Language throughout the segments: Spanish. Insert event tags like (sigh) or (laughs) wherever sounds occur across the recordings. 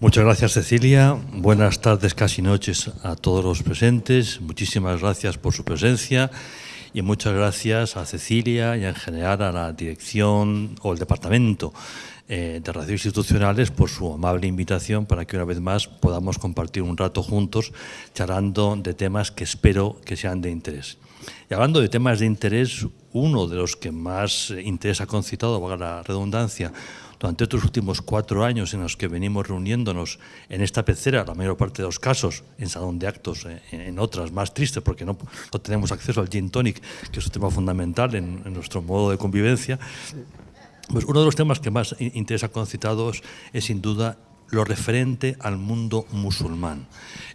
Muchas gracias, Cecilia. Buenas tardes, casi noches a todos los presentes. Muchísimas gracias por su presencia y muchas gracias a Cecilia y en general a la dirección o el departamento eh, de Relaciones Institucionales por su amable invitación para que una vez más podamos compartir un rato juntos charlando de temas que espero que sean de interés. Y hablando de temas de interés, uno de los que más interés ha concitado, valga la redundancia, durante estos últimos cuatro años en los que venimos reuniéndonos en esta pecera, la mayor parte de los casos, en salón de actos, eh, en otras más tristes porque no, tenemos acceso al gin tonic, que es un tema fundamental en, en nuestro modo de convivencia, pues uno de los temas que más interesa concitados es sin duda lo referente al mundo musulmán.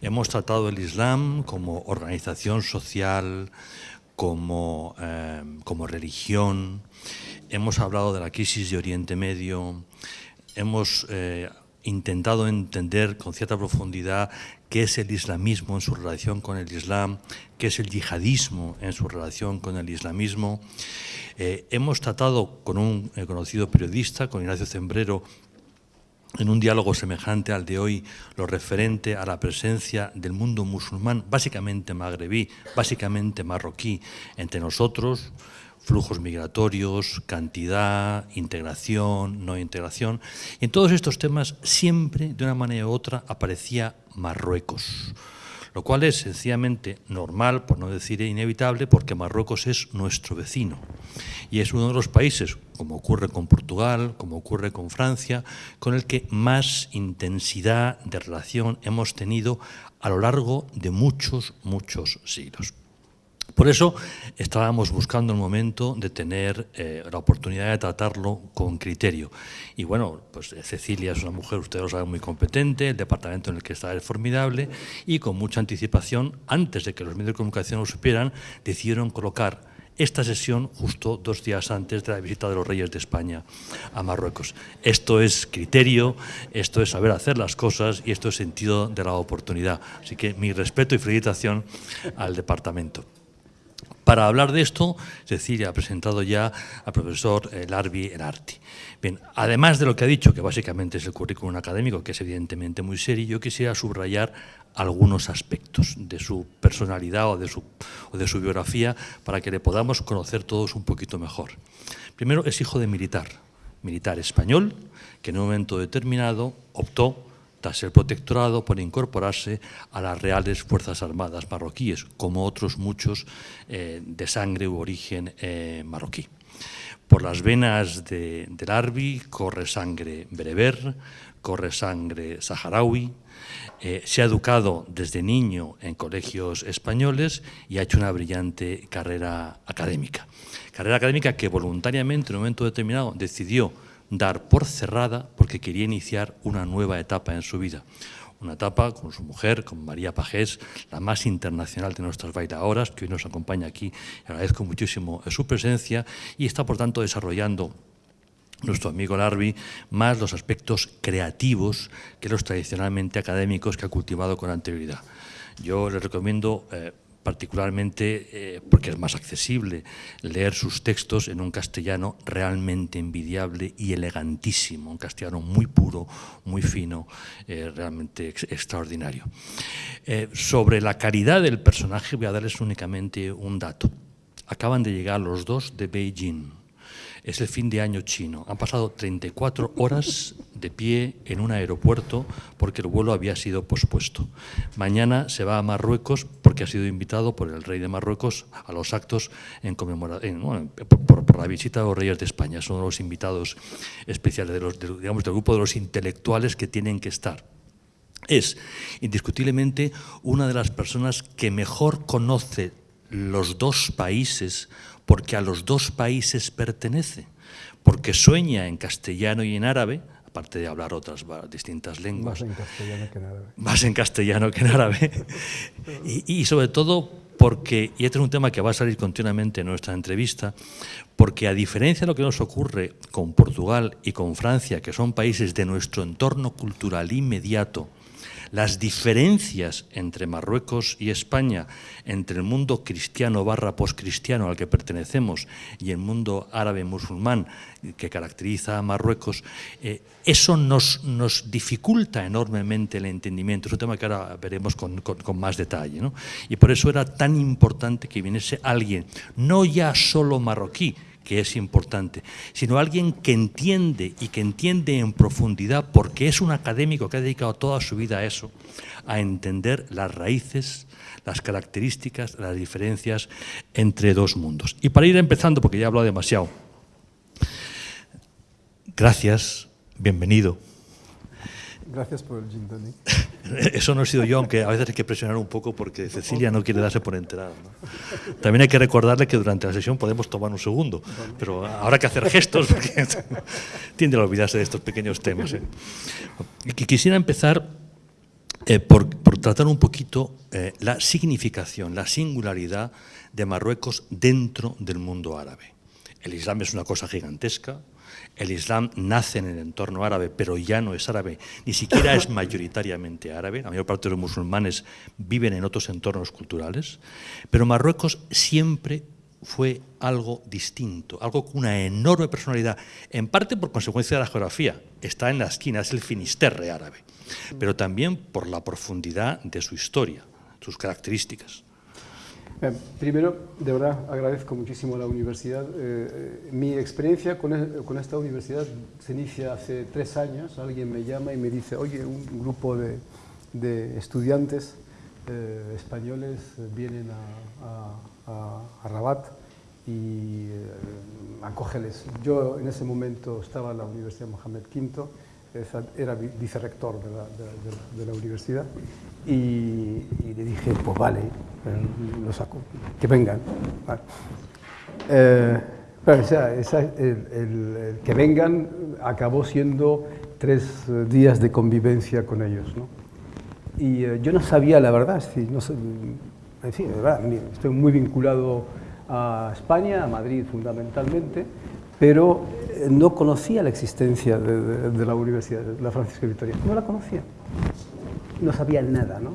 Hemos tratado el Islam como organización social, como, eh, como religión, hemos hablado de la crisis de Oriente Medio, hemos eh, intentado entender con cierta profundidad qué es el islamismo en su relación con el islam, qué es el yihadismo en su relación con el islamismo. Eh, hemos tratado con un eh, conocido periodista, con Ignacio Zembrero, en un diálogo semejante al de hoy, lo referente a la presencia del mundo musulmán, básicamente magrebí, básicamente marroquí, entre nosotros, flujos migratorios, cantidad, integración, no integración. En todos estos temas siempre, de una manera u otra, aparecía Marruecos, lo cual es sencillamente normal, por no decir inevitable, porque Marruecos es nuestro vecino y es uno de los países, como ocurre con Portugal, como ocurre con Francia, con el que más intensidad de relación hemos tenido a lo largo de muchos, muchos siglos. Por eso estábamos buscando el momento de tener eh, la oportunidad de tratarlo con criterio. Y bueno, pues Cecilia es una mujer, ustedes lo saben, muy competente, el departamento en el que está es formidable y con mucha anticipación, antes de que los medios de comunicación lo supieran, decidieron colocar esta sesión justo dos días antes de la visita de los reyes de España a Marruecos. Esto es criterio, esto es saber hacer las cosas y esto es sentido de la oportunidad. Así que mi respeto y felicitación al departamento. Para hablar de esto, Cecilia ha presentado ya al profesor eh, Larbi Erarti. Bien, además de lo que ha dicho, que básicamente es el currículum académico, que es evidentemente muy serio, yo quisiera subrayar algunos aspectos de su personalidad o de su, o de su biografía para que le podamos conocer todos un poquito mejor. Primero, es hijo de militar, militar español, que en un momento determinado optó tras el protectorado por incorporarse a las reales Fuerzas Armadas marroquíes, como otros muchos eh, de sangre u origen eh, marroquí. Por las venas de, del Arbi corre sangre bereber, corre sangre saharaui, eh, se ha educado desde niño en colegios españoles y ha hecho una brillante carrera académica. Carrera académica que voluntariamente en un momento determinado decidió dar por cerrada porque quería iniciar una nueva etapa en su vida. Una etapa con su mujer, con María Pajés, la más internacional de nuestras bailadoras, que hoy nos acompaña aquí. Agradezco muchísimo su presencia y está, por tanto, desarrollando nuestro amigo Larvi, más los aspectos creativos que los tradicionalmente académicos que ha cultivado con anterioridad. Yo le recomiendo eh, particularmente eh, porque es más accesible leer sus textos en un castellano realmente envidiable y elegantísimo, un castellano muy puro, muy fino, eh, realmente extraordinario. Eh, sobre la calidad del personaje voy a darles únicamente un dato. Acaban de llegar los dos de Beijing es el fin de año chino. Han pasado 34 horas de pie en un aeropuerto porque el vuelo había sido pospuesto. Mañana se va a Marruecos porque ha sido invitado por el rey de Marruecos a los actos en conmemoración, por, la visita de los reyes de España. Son los invitados especiales de los, digamos, del grupo de los intelectuales que tienen que estar. Es indiscutiblemente una de las personas que mejor conoce los dos países porque a los dos países pertenece, porque sueña en castellano y en árabe, aparte de hablar otras distintas lenguas. Más en castellano que en árabe. Más en castellano que en árabe. y, sobre todo porque, y este es un tema que va a salir continuamente en nuestra entrevista, porque a diferencia de lo que nos ocurre con Portugal y con Francia, que son países de nuestro entorno cultural inmediato, las diferencias entre Marruecos y España, entre el mundo cristiano barra postcristiano al que pertenecemos y el mundo árabe musulmán que caracteriza a Marruecos, eh, eso nos, nos, dificulta enormemente el entendimiento. Es un tema que ahora veremos con, con, más detalle. ¿no? Y por eso era tan importante que viniese alguien, no ya solo marroquí, que es importante, sino alguien que entiende y que entiende en profundidad, porque es un académico que ha dedicado toda su vida a eso, a entender las raíces, las características, las diferencias entre dos mundos. Y para ir empezando, porque ya he hablado demasiado, gracias, bienvenido. Gracias por el gin tonic. (laughs) Eso no he sido yo, aunque a veces hay que presionar un poco porque Cecilia no quiere darse por enterada. También hay que recordarle que durante la sesión podemos tomar un segundo, pero habrá que hacer gestos porque (laughs) tiende a olvidarse de estos pequeños temas. ¿eh? Quisiera empezar eh, por, tratar un poquito eh, la significación, la singularidad de Marruecos dentro del mundo árabe. El Islam es una cosa gigantesca, el Islam nace en el entorno árabe, pero ya no es árabe, ni siquiera es (laughs) mayoritariamente árabe. La mayor parte de los musulmanes viven en otros entornos culturales. Pero Marruecos siempre fue algo distinto, algo con una enorme personalidad, en parte por consecuencia de la geografía. Está en la esquina, es el Finisterre árabe, pero también por la profundidad de su historia, sus características. Eh, primero, de verdad, agradezco muchísimo a la universidad. Eh, eh, mi experiencia con, esta universidad se inicia hace tres años. Alguien me llama y me dice, oye, un grupo de, estudiantes españoles vienen a, Rabat y acógeles. Yo en ese momento estaba en la Universidad Mohamed V, era vicerrector de la, universidad y, le dije, pues vale, lo saco, que vengan. Eh, o sea, el, que vengan acabó siendo tres días de convivencia con ellos. ¿no? Y eh, yo no sabía la verdad, no sé, verdad, estoy muy vinculado a España, a Madrid fundamentalmente, pero no conocía la existencia de, de la Universidad de la Francisca Victoria, no la conocía no sabía nada. ¿no?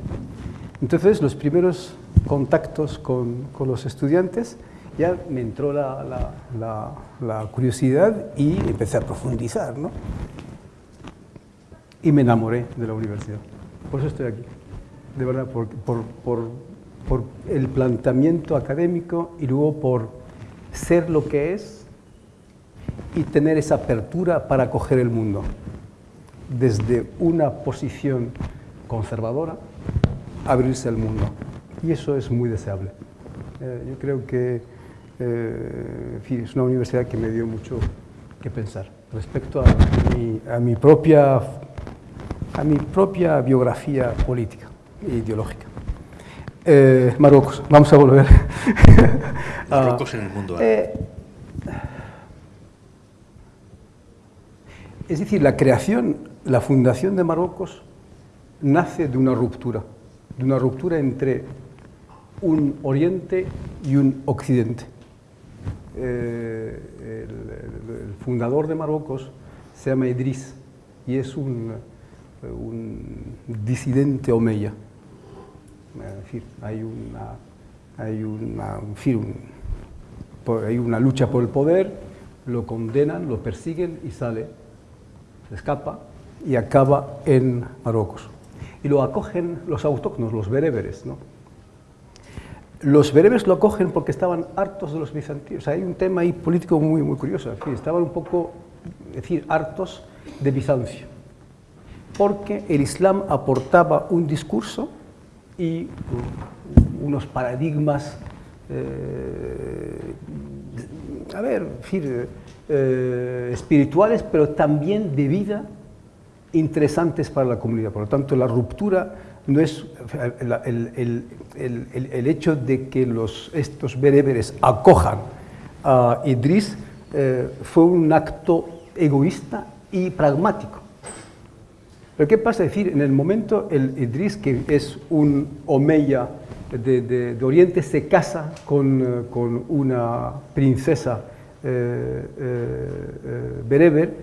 Entonces, los primeros contactos con, con los estudiantes, ya me entró la, la, la, curiosidad y empecé a profundizar. ¿no? Y me enamoré de la universidad. Por eso estoy aquí. De verdad, por, por, por, por el planteamiento académico y luego por ser lo que es y tener esa apertura para acoger el mundo desde una posición conservadora, abrirse al mundo. Y eso es muy deseable. Eh, yo creo que eh, es una universidad que me dio mucho que pensar respecto a mi, propia, a mi propia biografía política e ideológica. Eh, Marruecos, vamos a volver. (laughs) Marruecos en el mundo es decir, la creación, la fundación de Marruecos nace de una ruptura, de una ruptura entre un oriente y un occidente. Eh, el, fundador de Marruecos se llama Idris y es un, disidente omeya. Es decir, hay una, hay una, hay una lucha por el poder, lo condenan, lo persiguen y sale, escapa y acaba en Marruecos y lo acogen los autóctonos, los bereberes. ¿no? Los bereberes lo acogen porque estaban hartos de los bizantinos. hay un tema ahí político muy, muy curioso. estaban un poco, es decir, hartos de Bizancio. Porque el Islam aportaba un discurso y unos paradigmas, eh, a ver, eh, espirituales, pero también de vida interesantes para la comunidad. Por lo tanto, la ruptura no es el, el, hecho de que los, estos bereberes acojan a Idris eh, fue un acto egoísta y pragmático. Pero ¿qué pasa? Es decir, en el momento el Idris, que es un omeya de, de, Oriente, se casa con, eh, con una princesa bereber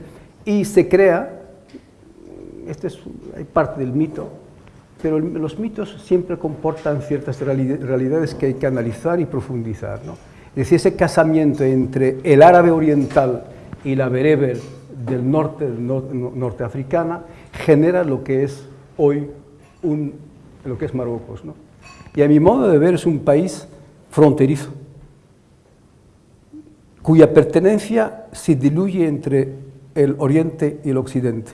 y se crea este es parte del mito, pero los mitos siempre comportan ciertas realidades que hay que analizar y profundizar. ¿no? Es decir, ese casamiento entre el árabe oriental y la bereber del norte, norteafricana, genera lo que es hoy un, lo que es Marruecos. ¿no? Y a mi modo de ver es un país fronterizo, cuya pertenencia se diluye entre el oriente y el occidente.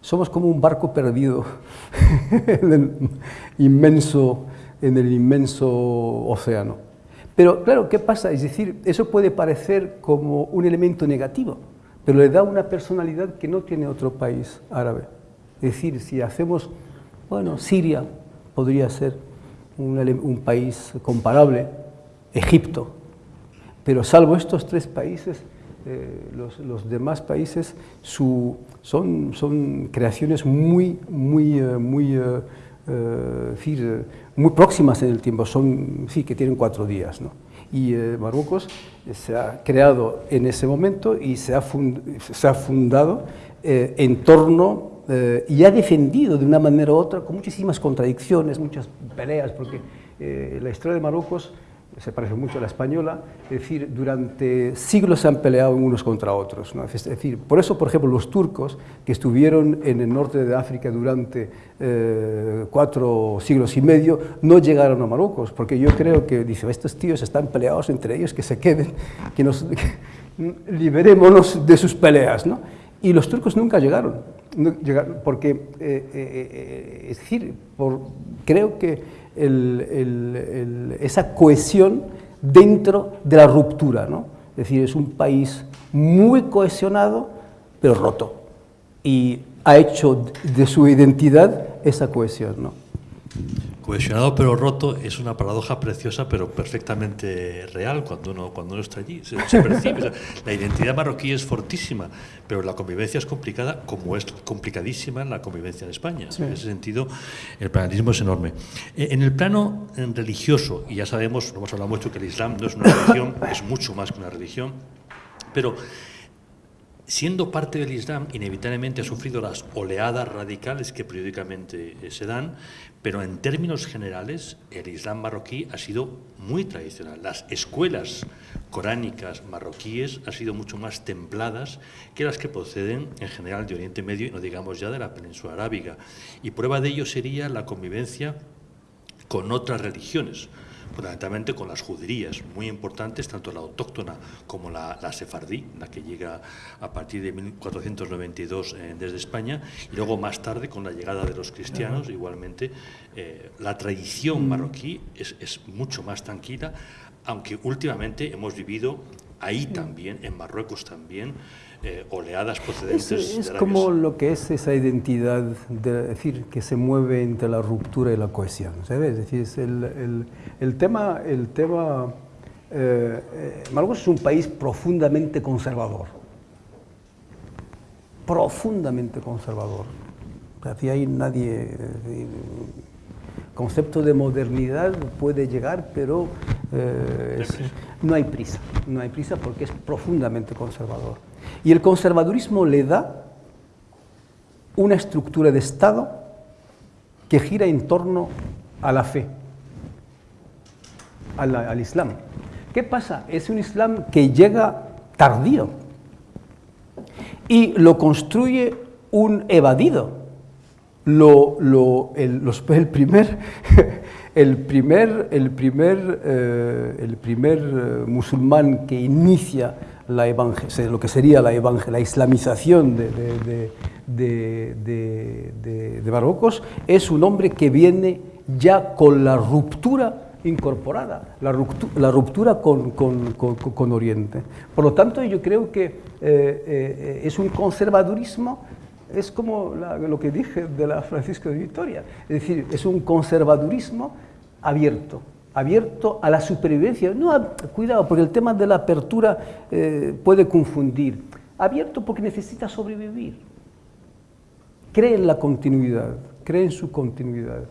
Somos como un barco perdido (laughs) en el inmenso, en el inmenso océano. Pero claro, ¿qué pasa? Es decir, eso puede parecer como un elemento negativo, pero le da una personalidad que no tiene otro país árabe. Es decir, si hacemos, bueno, Siria podría ser un, un país comparable, Egipto, pero salvo estos tres países, eh, los, demás países su, son, creaciones muy, muy, eh, muy, eh, muy próximas en el tiempo, son, sí, que tienen cuatro días. ¿no? Y Marruecos se ha creado en ese momento y se ha, se ha fundado en torno y ha defendido de una manera u otra, con muchísimas contradicciones, muchas peleas, porque la historia de Marruecos se parece mucho a la española, es decir, durante siglos se han peleado unos contra otros. Es decir, por eso, por ejemplo, los turcos que estuvieron en el norte de África durante eh, cuatro siglos y medio no llegaron a Marruecos, porque yo creo que, dice, estos tíos están peleados entre ellos, que se queden, que nos (laughs) liberémonos de sus peleas. ¿no? Y los turcos nunca llegaron, porque, eh, eh, es decir, por, creo que esa cohesión dentro de la ruptura. ¿no? Es decir, es un país muy cohesionado, pero roto. Y ha hecho de su identidad esa cohesión. ¿no? Cohesionado pero roto es una paradoja preciosa pero perfectamente real cuando uno, cuando uno está allí. Se, percibe. la identidad marroquí es fortísima, pero la convivencia es complicada como es complicadísima la convivencia en España. En ese sentido, el planarismo es enorme. Eh, en el plano eh, religioso, y ya sabemos, hemos hablado mucho que el Islam no es una religión, es mucho más que una religión, pero siendo parte del Islam, inevitablemente ha sufrido las oleadas radicales que periódicamente eh, se dan, pero en términos generales el Islam marroquí ha sido muy tradicional. Las escuelas coránicas marroquíes han sido mucho más templadas que las que proceden en general de Oriente Medio y no digamos ya de la península arábiga. Y prueba de ello sería la convivencia con otras religiones fundamentalmente con las juderías, muy importantes, tanto la autóctona como la, sefardí, la que llega a partir de 1492 eh, desde España, y luego más tarde con la llegada de los cristianos, igualmente, eh, la tradición marroquí es, es mucho más tranquila, aunque últimamente hemos vivido ahí también, en Marruecos también, eh, oleadas procedentes es, es como lo que es esa identidad, de, decir, que se mueve entre la ruptura y la cohesión, ¿sabes? Es decir, es el, el, el, tema, el tema eh, eh, Marruecos es un país profundamente conservador, profundamente conservador. Así hay nadie, el concepto de modernidad puede llegar, pero no hay prisa, no hay prisa porque es profundamente conservador. Y el conservadurismo le da una estructura de Estado que gira en torno a la fe, al, Islam. ¿Qué pasa? Es un Islam que llega tardío y lo construye un evadido. Lo, el, primer, (laughs) el primer, el primer, eh, el primer eh, musulmán que inicia la lo que sería la, la islamización de, de, Marruecos, es un hombre que viene ya con la ruptura incorporada, la ruptura, con, Oriente. Por lo tanto, yo creo que eh, eh, es un conservadurismo, es como lo que dije de la Francisco de Vitoria, es decir, es un conservadurismo abierto, abierto a la supervivencia. No, cuidado, porque el tema de la apertura eh, puede confundir. Abierto porque necesita sobrevivir. Cree en la continuidad, cree en su continuidad.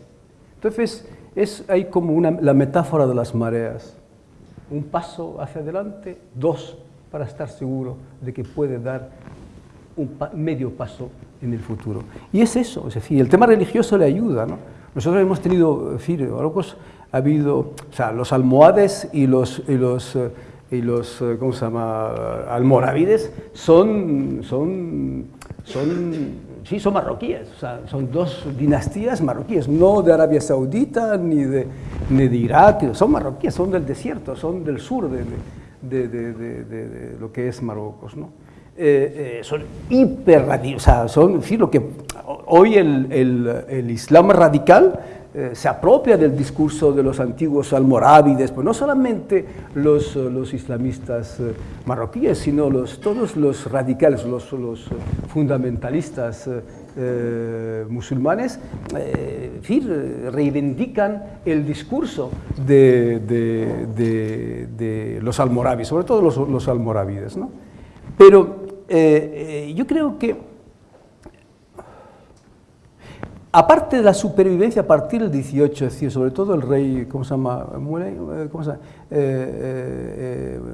Entonces, es, hay como una, la metáfora de las mareas. Un paso hacia adelante, dos para estar seguro de que puede dar un medio paso en el futuro. Y es eso, es decir, el tema religioso le ayuda, ¿no? Nosotros hemos tenido, en fin, ha habido, o sea, los almohades y los, y los, eh, y los ¿cómo se llama?, almorávides son, son, son, sí, son marroquíes, o sea, son dos dinastías marroquíes, no de Arabia Saudita ni de, ni de Irak, son marroquíes, son del desierto, son del sur de, de, de lo que es Marruecos, ¿no? Eh, eh, son hiper o sea, son, en lo que hoy el, el, Islam radical eh, se apropia del discurso de los antiguos almorávides, pues no solamente los, los islamistas marroquíes, sino los, todos los radicales, los, los fundamentalistas musulmanes, reivindican el discurso de, de, de, los almorávides, sobre todo los, los almorávides. ¿no? Pero eh, eh, yo creo que, aparte de la supervivencia a partir del 18, es decir, sobre todo el rey, ¿cómo se llama? Mulay, eh, ¿cómo se llama?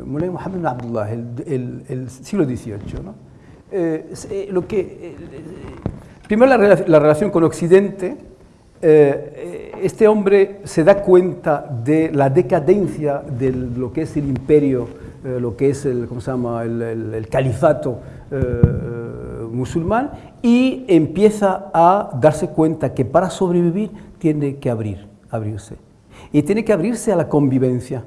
Mulay Mohammed Abdullah, el, el, siglo XVIII. ¿no? lo que, primero la, la, relación con Occidente, este hombre se da cuenta de la decadencia de lo que es el imperio eh, lo que es el, ¿cómo se llama? el, califato eh, musulmán y empieza a darse cuenta que para sobrevivir tiene que abrir, abrirse. Y tiene que abrirse a la convivencia.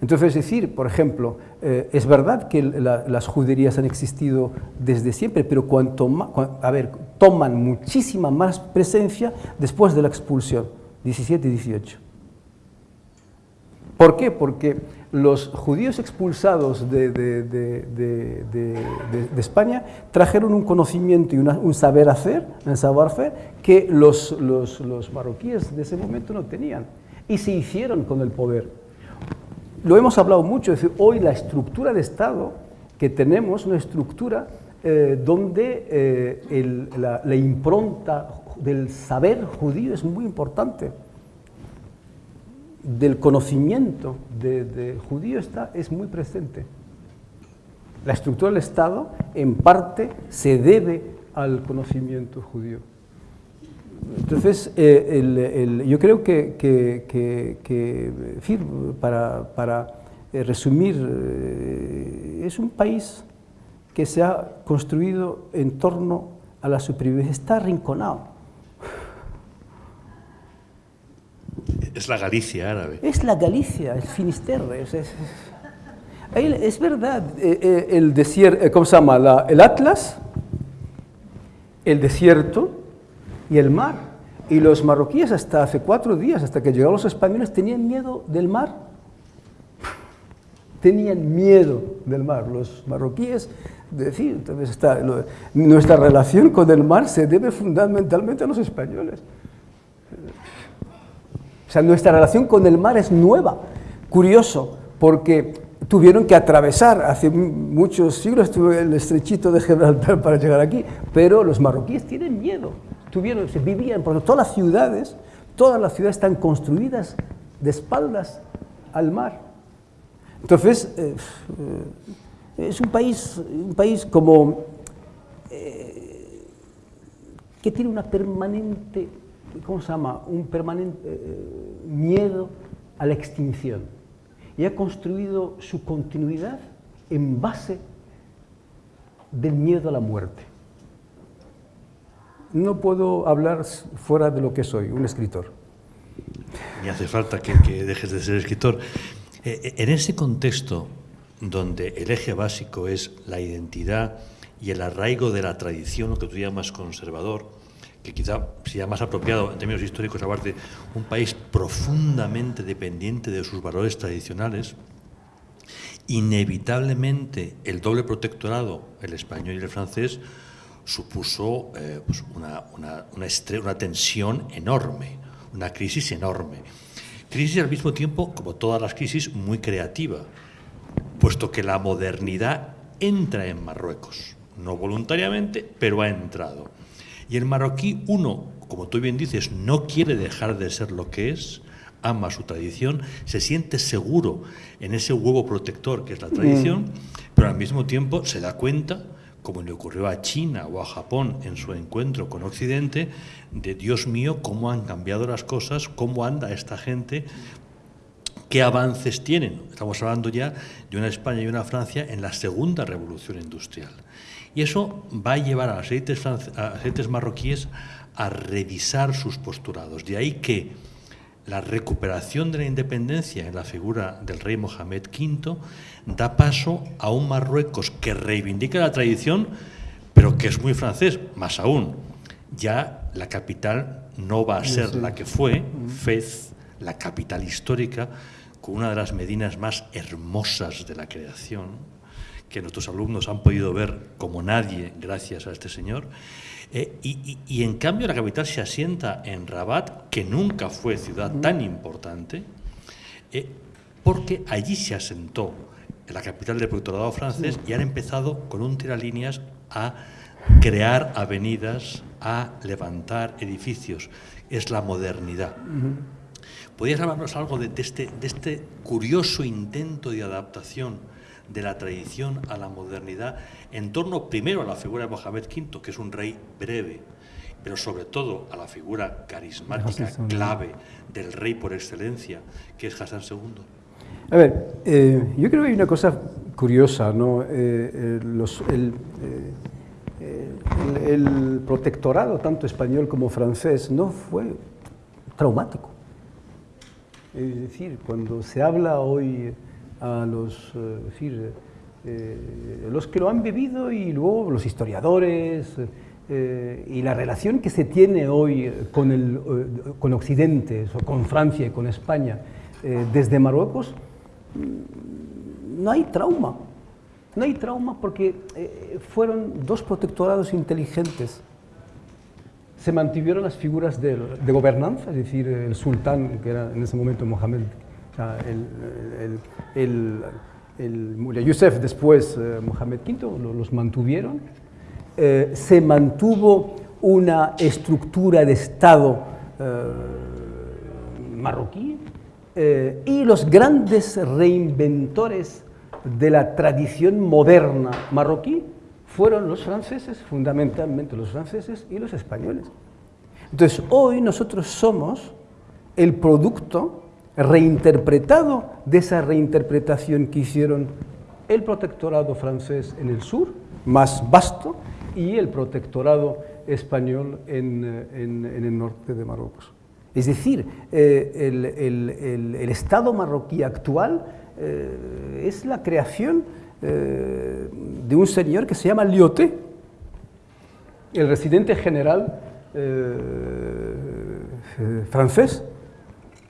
Entonces, es decir, por ejemplo, eh, es verdad que las juderías han existido desde siempre, pero cuanto a ver, toman muchísima más presencia después de la expulsión, 17 y 18. ¿Por qué? Porque los judíos expulsados de, España trajeron un conocimiento y un saber hacer, un saber que los, los, marroquíes de ese momento no tenían y se hicieron con el poder. Lo hemos hablado mucho, es decir, hoy la estructura de Estado que tenemos, una estructura eh, donde eh, la, la impronta del saber judío es muy importante del conocimiento de, judío está, es muy presente. La estructura del Estado, en parte, se debe al conocimiento judío. Entonces, eh, yo creo que, para, para eh, resumir, eh, es un país que se ha construido en torno a la supervivencia, está arrinconado Es la Galicia árabe. Es la Galicia, el Finisterre. Es, es, verdad, eh, eh, el desierto, eh, ¿cómo se llama? el Atlas, el desierto y el mar. Y los marroquíes hasta hace cuatro días, hasta que llegaron los españoles, tenían miedo del mar. Tenían miedo del mar. Los marroquíes, decir, entonces está, nuestra relación con el mar se debe fundamentalmente a los españoles. O sea, nuestra relación con el mar es nueva. Curioso, porque tuvieron que atravesar, hace muchos siglos tuve el estrechito de Gibraltar para llegar aquí, pero los marroquíes tienen miedo, tuvieron, se vivían, porque todas las ciudades, todas las ciudades están construidas de espaldas al mar. Entonces, eh, eh, es un país, un país como eh, que tiene una permanente ¿cómo se llama?, un permanente eh, miedo a la extinción. Y ha construido su continuidad en base del miedo a la muerte. No puedo hablar fuera de lo que soy, un escritor. Ni hace falta que, dejes de ser escritor. Eh, eh, en ese contexto donde el eje básico es la identidad y el arraigo de la tradición, lo que tú llamas conservador, que quizá sea más apropiado en términos históricos hablar de un país profundamente dependiente de sus valores tradicionales, inevitablemente el doble protectorado, el español y el francés, supuso eh, pues una, una, una, tensión enorme, una crisis enorme. Crisis al mismo tiempo, como todas las crisis, muy creativa, puesto que la modernidad entra en Marruecos, no voluntariamente, pero ha entrado. Y el marroquí, uno, como tú bien dices, no quiere dejar de ser lo que es, ama su tradición, se siente seguro en ese huevo protector que es la tradición, mm. pero al mismo tiempo se da cuenta como le ocurrió a China o a Japón en su encuentro con Occidente, de Dios mío, cómo han cambiado las cosas, cómo anda esta gente, qué avances tienen. Estamos hablando ya de una España y una Francia en la segunda revolución industrial. Y eso va a llevar a aceites, marroquíes a revisar sus posturados. De ahí que la recuperación de la independencia en la figura del rey Mohamed V da paso a un Marruecos que reivindica la tradición, pero que es muy francés, más aún. Ya la capital no va a ser la que fue, Fez, la capital histórica, con una de las medinas más hermosas de la creación, que nuestros alumnos han podido ver como nadie gracias a este señor. Eh, y, en cambio la capital se asienta en Rabat, que nunca fue ciudad tan importante, eh, porque allí se asentó la capital del protectorado francés y han empezado con un tiralíneas a crear avenidas, a levantar edificios. Es la modernidad. ¿Podrías hablarnos algo de, este, de este curioso intento de adaptación de la tradición a la modernidad en torno primero a la figura de Mohamed V, que es un rey breve, pero sobre todo a la figura carismática, clave del rey por excelencia, que es Hassan II? A ver, eh, yo creo que hay una cosa curiosa, ¿no? Eh, eh, los, el, el, protectorado, tanto español como francés, no fue traumático. Es decir, cuando se habla hoy a los, decir, los que lo han vivido y luego los historiadores y la relación que se tiene hoy con, el, con Occidente, con Francia y con España desde Marruecos, no hay trauma. No hay trauma porque eh, fueron dos protectorados inteligentes. Se mantuvieron las figuras de, gobernanza, es decir, el sultán, que era en ese momento Mohamed, el, el, el, Yusef, después eh, Mohamed V, los mantuvieron. Eh, se mantuvo una estructura de Estado marroquí, eh, y los grandes reinventores de la tradición moderna marroquí fueron los franceses, fundamentalmente los franceses y los españoles. Entonces, hoy nosotros somos el producto reinterpretado de esa reinterpretación que hicieron el protectorado francés en el sur, más vasto, y el protectorado español en, eh, en el norte de Marruecos. Es decir, eh, el, Estado marroquí actual eh, es la creación eh, de un señor que se llama Lyoté, el residente general francés,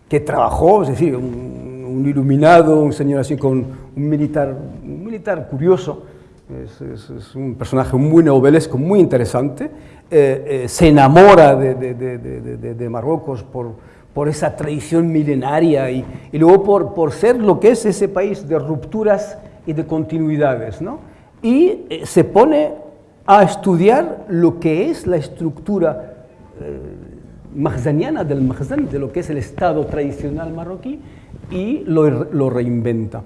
que trabajó, es decir, un, iluminado, un señor así con un militar, un militar curioso, es, un personaje muy novelesco, muy interesante, eh, eh, se enamora de, Marruecos por, esa tradición milenaria y, luego por, ser lo que es ese país de rupturas y de continuidades. ¿no? Y eh, se pone a estudiar lo que es la estructura mahzaniana del Mahzan, de lo que es el Estado tradicional marroquí, y lo, lo reinventa.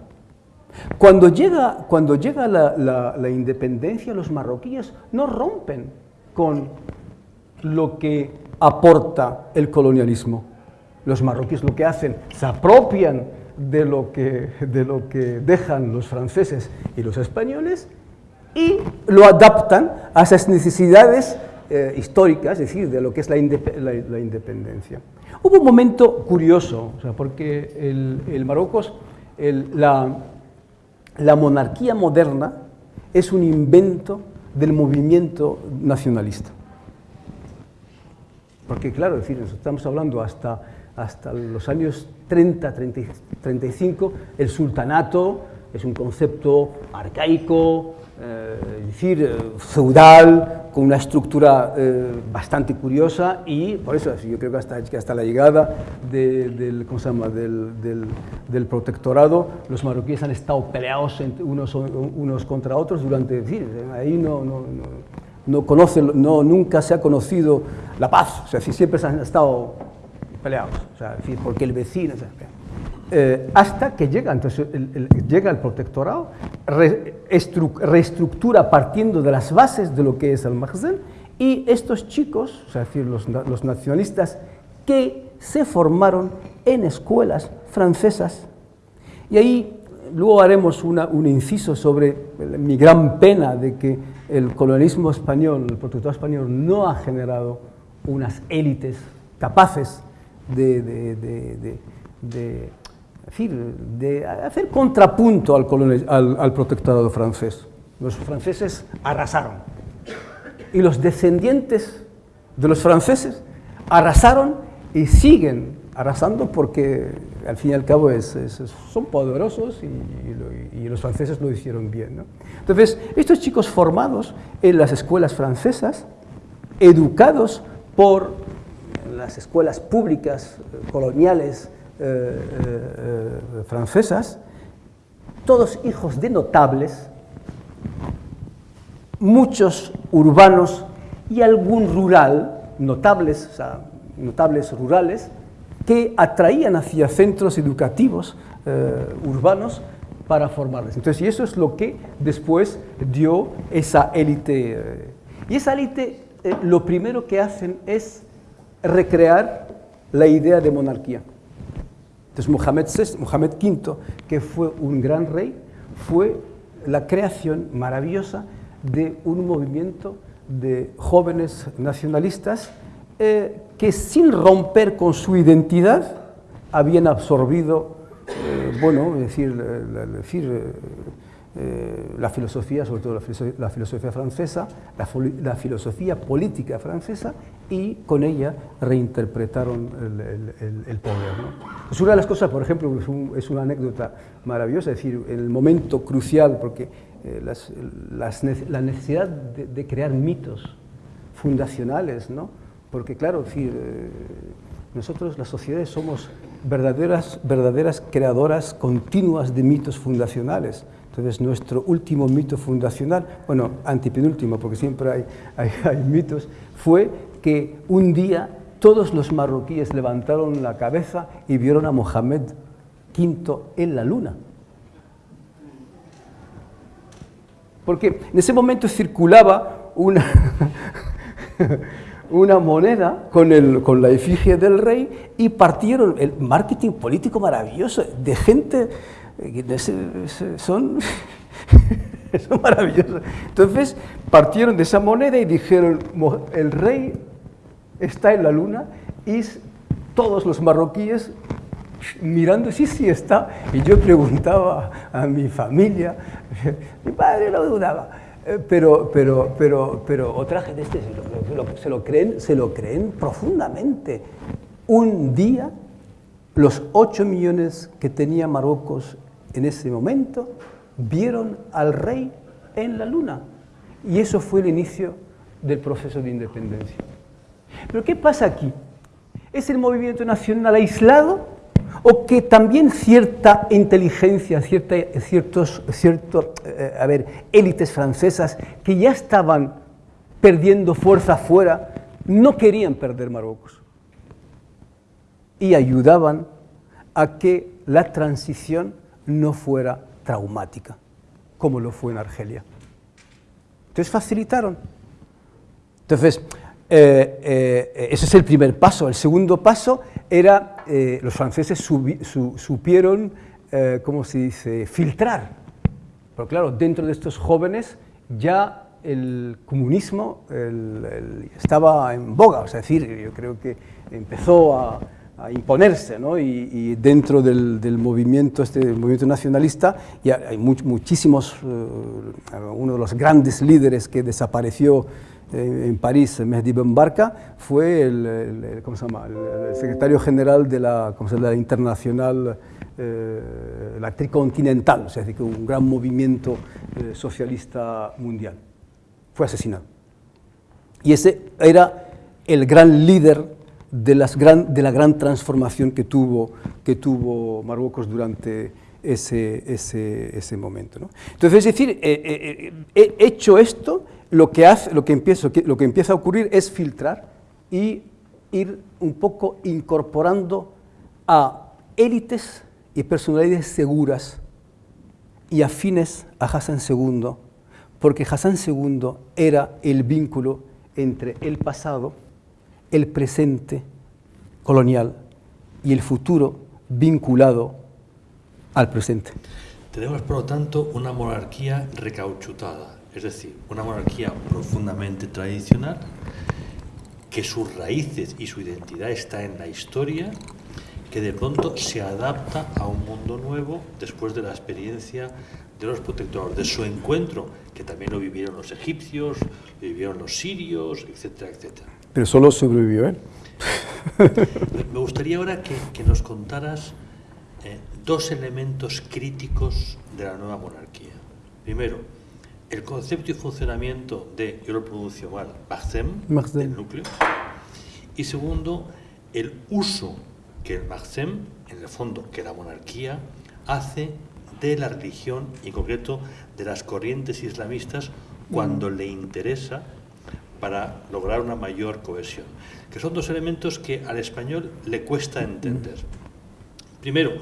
Cuando llega, cuando llega la, la, independencia, los marroquíes no rompen con lo que aporta el colonialismo. Los marroquíes lo que hacen, se apropian de lo que, de lo que dejan los franceses y los españoles y lo adaptan a esas necesidades eh, históricas, es decir, de lo que es la, la, independencia. Hubo un momento curioso, o sea, porque el, el la, la monarquía moderna es un invento del movimiento nacionalista. Porque claro, decir, estamos hablando hasta, hasta los años 30, 35, el sultanato es un concepto arcaico, eh, es decir, eh, feudal, con una estructura eh, bastante curiosa y por eso yo creo que hasta, que hasta la llegada del, ¿cómo se llama? Del, del, protectorado los marroquíes han estado peleados unos, unos contra otros durante, decir, ahí no, no, no, no, nunca se ha conocido la paz, o sea, siempre se han estado peleados, o sea, porque el vecino... eh, hasta que llega, entonces llega el protectorado, reestructura partiendo de las bases de lo que es el Makhzen, y estos chicos, es decir, los, los nacionalistas, que se formaron en escuelas francesas. Y ahí luego haremos un inciso sobre mi gran pena de que el colonialismo español, el protectorado español, no ha generado unas élites capaces de, de, hacer contrapunto al, al protectorado francés. Los franceses arrasaron. Y los descendientes de los franceses arrasaron y siguen arrasando porque al fin y al cabo es, son poderosos y, los franceses lo hicieron bien. Entonces, estos chicos formados en las escuelas francesas, educados por las escuelas públicas eh, coloniales eh, eh, francesas, todos hijos de notables, muchos urbanos y algún rural, notables, o sea, notables rurales, que atraían hacia centros educativos urbanos para formarles. Entonces, y eso es lo que después dio esa élite. Y esa élite lo primero que hacen es recrear la idea de monarquía. Entonces, Mohamed, VI, V, que fue un gran rey, fue la creación maravillosa de un movimiento de jóvenes nacionalistas eh, que sin romper con su identidad habían absorbido, eh, bueno, decir, decir eh, la filosofía, sobre todo la filosofía, francesa, la, filosofía política francesa, y con ella reinterpretaron el, poder. Es una de las cosas, por ejemplo, es, una anécdota maravillosa, es decir, el momento crucial, porque la necesidad de, de, crear mitos fundacionales, ¿no? Porque claro, decir, eh, nosotros las sociedades somos verdaderas, verdaderas creadoras continuas de mitos fundacionales. Entonces nuestro último mito fundacional, bueno, antipenúltimo, porque siempre hay, hay, mitos, fue que un día todos los marroquíes levantaron la cabeza y vieron a Mohamed V en la luna. Porque en ese momento circulaba una, (laughs) una moneda con, el, con la efigie del rey y partieron el marketing político maravilloso de gente son, (laughs) son maravillosos. Entonces partieron de esa moneda y dijeron, el rey está en la luna y todos los marroquíes mirando, sí, sí está. Y yo preguntaba a mi familia, (laughs) mi padre no dudaba. Eh, pero, pero, pero, pero otra gente se, lo, creen, se lo creen profundamente. Un día, los 8 millones que tenía Marruecos en ese momento vieron al rey en la luna. Y eso fue el inicio del proceso de independencia. Pero ¿qué pasa aquí? ¿Es el movimiento nacional aislado o que también cierta inteligencia, cierta, ciertos, cierto, eh, a ver, élites francesas que ya estaban perdiendo fuerza afuera, no querían perder Marruecos y ayudaban a que la transición no fuera traumática, como lo fue en Argelia. Entonces facilitaron. Entonces, eh, eh, ese es el primer paso. El segundo paso era, eh, los franceses supieron, ¿cómo se dice?, filtrar. Pero claro, dentro de estos jóvenes ya el comunismo estaba en boga, es decir, yo creo que empezó a, imponerse, ¿no? y, dentro del, movimiento, este movimiento nacionalista, ya hay muchísimos, uno de los grandes líderes que desapareció en París, Mehdi Ben Barka, fue el, ¿cómo se llama? secretario general de la, ¿cómo se llama? la internacional, eh, la tricontinental, o sea, que un gran movimiento eh, socialista mundial. Fue asesinado. Y ese era el gran líder de, la gran transformación que tuvo, que tuvo Marruecos durante ese, ese, ese momento. ¿no? Entonces, es decir, he hecho esto, lo que, hace, lo, que empieza, lo que empieza a ocurrir es filtrar y ir un poco incorporando a élites y personalidades seguras y afines a Hassan II, porque Hassan II era el vínculo entre el pasado, el presente colonial y el futuro vinculado al presente. Tenemos, por lo tanto, una monarquía recauchutada, es decir, una monarquía profundamente tradicional, que sus raíces y su identidad está en la historia, que de pronto se adapta a un mundo nuevo después de la experiencia de los protectores, de su encuentro, que también lo vivieron los egipcios, lo vivieron los sirios, etcétera, etcétera. Pero solo sobrevivió él. Me gustaría ahora que, que nos contaras eh, dos elementos críticos de la nueva monarquía. Primero, el concepto y funcionamiento de, yo lo pronuncio mal, Mahzem, del núcleo. Y segundo, el uso que el Mahzem, en el fondo, que la monarquía, hace de la religión y en concreto de las corrientes islamistas cuando le interesa para lograr una mayor cohesión, que son dos elementos que al español le cuesta entender. Primero,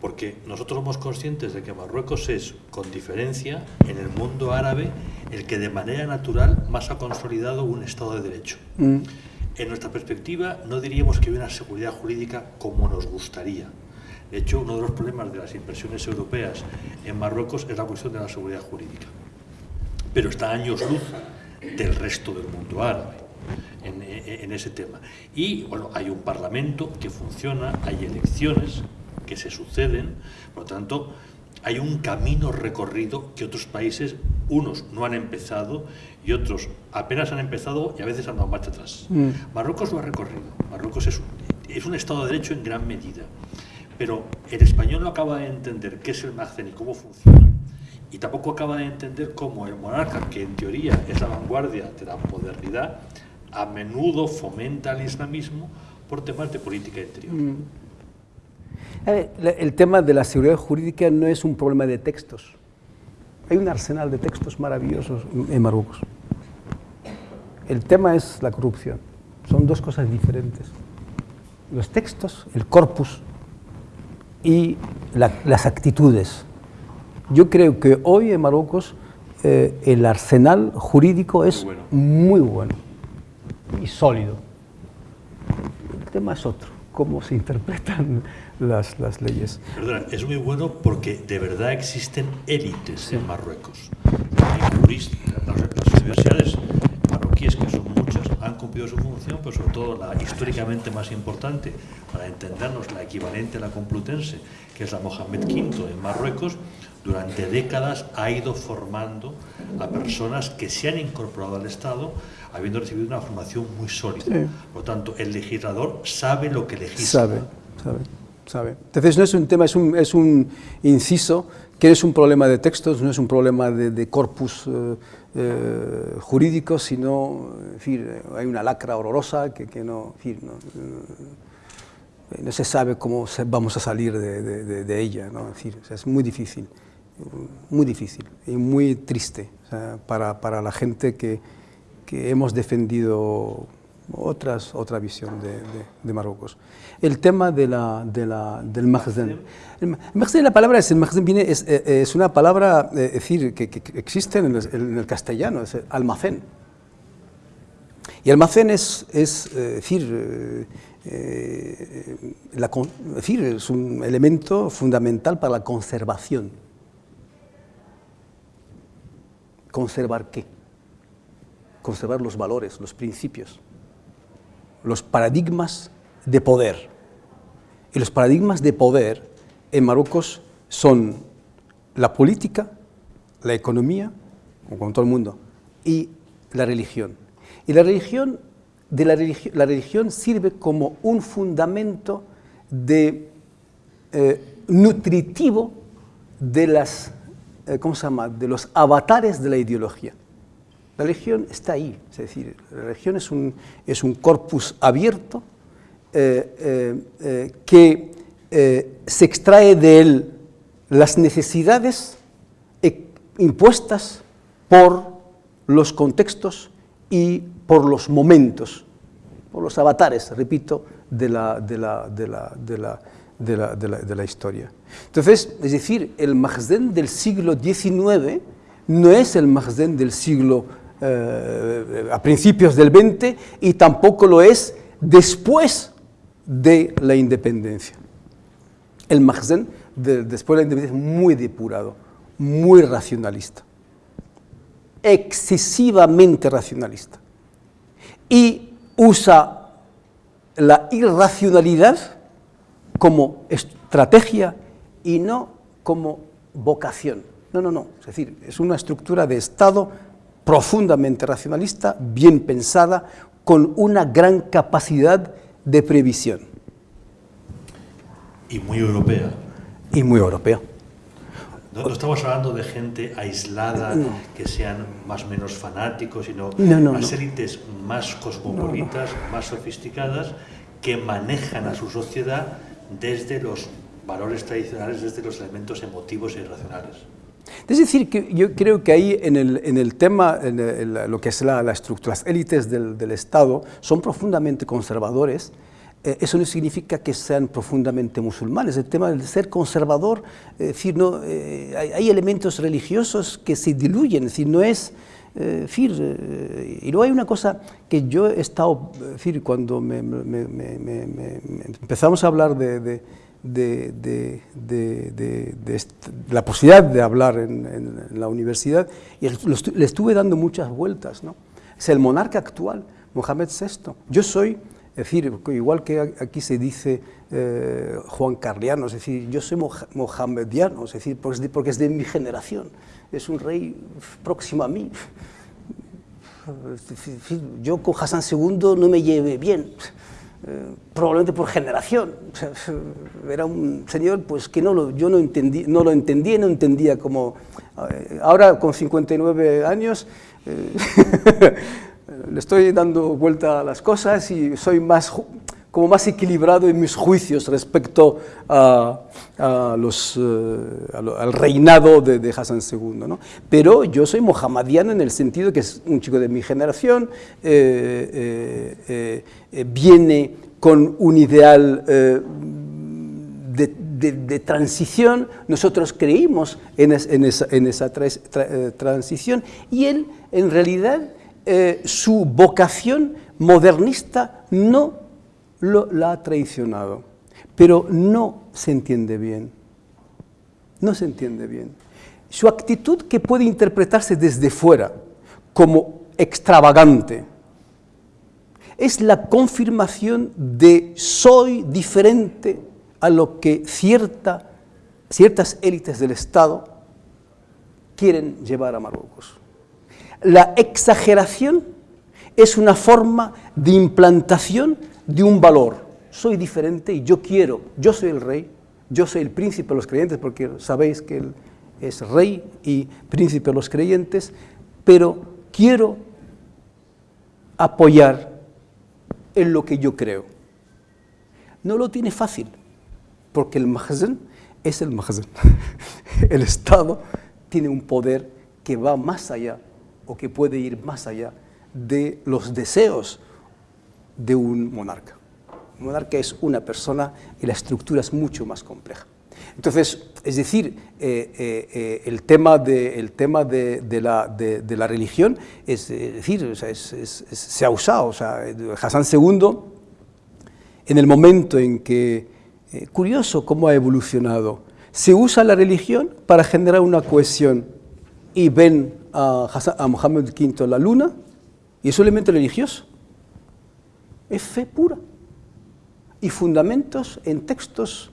porque nosotros somos conscientes de que Marruecos es, con diferencia, en el mundo árabe, el que de manera natural más ha consolidado un Estado de Derecho. Mm. En nuestra perspectiva, no diríamos que hay una seguridad jurídica como nos gustaría. De hecho, uno de los problemas de las inversiones europeas en Marruecos es la cuestión de la seguridad jurídica. Pero está años luz del resto del mundo árabe en, en ese tema. Y bueno, hay un parlamento que funciona, hay elecciones, que se suceden, por lo tanto, hay un camino recorrido que otros países, unos no han empezado y otros apenas han empezado y a veces han dado marcha atrás. Mm. Marruecos lo ha recorrido, Marruecos es, es un Estado de Derecho en gran medida, pero el español no acaba de entender qué es el MACCEN y cómo funciona, y tampoco acaba de entender cómo el monarca, que en teoría es la vanguardia de la modernidad, a menudo fomenta el islamismo por temas de política interior. Mm el tema de la seguridad jurídica no es un problema de textos. Hay un arsenal de textos maravillosos en Marruecos. El tema es la corrupción. Son dos cosas diferentes. Los textos, el corpus y las actitudes. Yo creo que hoy en Marruecos eh, el arsenal jurídico es muy bueno y sólido. El tema es otro, cómo se (laughs) interpretan las, las leyes. Perdona, es muy bueno porque de verdad existen élites en Marruecos. Hay juristas, las, universidades marroquíes, que cumplido su función, pero sobre todo la históricamente más importante, para entendernos la equivalente a la Complutense, que es la Mohamed V en Marruecos, durante décadas ha ido formando a personas que se han incorporado al Estado habiendo recibido una formación muy sólida. Por lo tanto, el legislador sabe lo que legisla. Sabe, sabe. Entonces no es un tema, es un, es un inciso que es un problema de textos, no es un problema de, corpus eh, eh, jurídico, sino, en fin, hay una lacra horrorosa que, que no, no, no, se sabe cómo vamos a salir de, de, ella, ¿no? es muy difícil, muy difícil y muy triste para, para, la gente que, que hemos defendido otras, otra visión de, Marruecos. El tema de la, de la, del Mahzen. El Mahzen, la palabra es, el Mahzen viene, es, eh, es, una palabra eh, decir, que, existe en el, el, castellano, es almacén. Y almacén es, eh, decir, es un elemento fundamental para la conservación. ¿Conservar qué? Conservar los valores, los principios los paradigmas de poder. Y los paradigmas de poder en Marruecos son la política, la economía, como todo el mundo, y la religión. Y la religión, de la, religión sirve como un fundamento eh, nutritivo de, las, eh, ¿cómo se llama? de los avatares de la ideología. La religión está ahí, es decir, la religión es un, corpus abierto eh, eh, eh, que se extrae de él las necesidades impuestas por los contextos y por los momentos, por los avatares, repito, de la, historia. Entonces, es decir, el Mahzen del siglo XIX no es el Mahzen del siglo eh, a principios del XX y tampoco lo es después de la independencia. El Mahzen después de la independencia es muy depurado, muy racionalista, excesivamente racionalista. Y usa la irracionalidad como estrategia y no como vocación. No, no, no. Es decir, es una estructura de Estado profundamente racionalista, bien pensada, con una gran capacidad de previsión. Y muy europea. Y muy europea. No, estamos hablando de gente aislada, que sean más o menos fanáticos, sino las élites más cosmopolitas, más sofisticadas, que manejan a su sociedad desde los valores tradicionales, desde los elementos emotivos e irracionales. Es decir, que yo creo que ahí en el, en el tema, en lo que es la, estructura, las élites del, del, Estado son profundamente conservadores. Eh, eso no significa que sean profundamente musulmanes. El tema del ser conservador, es decir, no, eh, hay, elementos religiosos que se diluyen, es decir, no es... Eh, decir, y luego hay una cosa que yo he estado, decir, cuando me, me, empezamos a hablar de, la posibilidad de hablar en, la universidad y le estuve dando muchas vueltas. ¿no? Es el monarca actual, Mohamed VI. Yo soy, es decir, igual que aquí se dice eh, Juan Carliano, es decir, yo soy mohamediano, es decir, porque es de mi generación, es un rey próximo a mí. Yo con Hassan II no me lleve bien, probablemente por generación. era un señor pues, que no lo, yo no, entendí, no lo entendía, no entendía como... Eh, ahora, con 59 años, eh, (laughs) le estoy dando vuelta a las cosas y soy más, como más equilibrado en mis juicios respecto eh, al reinado de, Hassan II. Pero yo soy mohamediano en el sentido que es un chico de mi generación, viene con un ideal de, transición, nosotros creímos en, esa, transición y él, en realidad, su vocación modernista no lo, la ha traicionado, pero no se entiende bien, no se entiende bien. Su actitud que puede interpretarse desde fuera como extravagante, es la confirmación de soy diferente a lo que cierta, ciertas élites del Estado quieren llevar a Marruecos. La exageración es una forma de implantación de un valor. Soy diferente y yo quiero, yo soy el rey, yo soy el príncipe de los creyentes, porque sabéis que él es rey y príncipe de los creyentes, pero quiero apoyar en lo que yo creo. No lo tiene fácil, porque el Mahzen es el Mahzen. (laughs) El Estado tiene un poder que va más allá, o que puede ir más allá de los deseos de un monarca. Un monarca es una persona y la estructura es mucho más compleja. Entonces, es decir, eh, eh, eh, el tema, de, el tema de, la, de, la, religión es, decir, se ha usado. O sea, Hassan II, en el momento en que, curioso cómo ha evolucionado, se usa la religión para generar una cohesión y ven a, a Mohammed V la luna y es un elemento religioso es fe pura y fundamentos en textos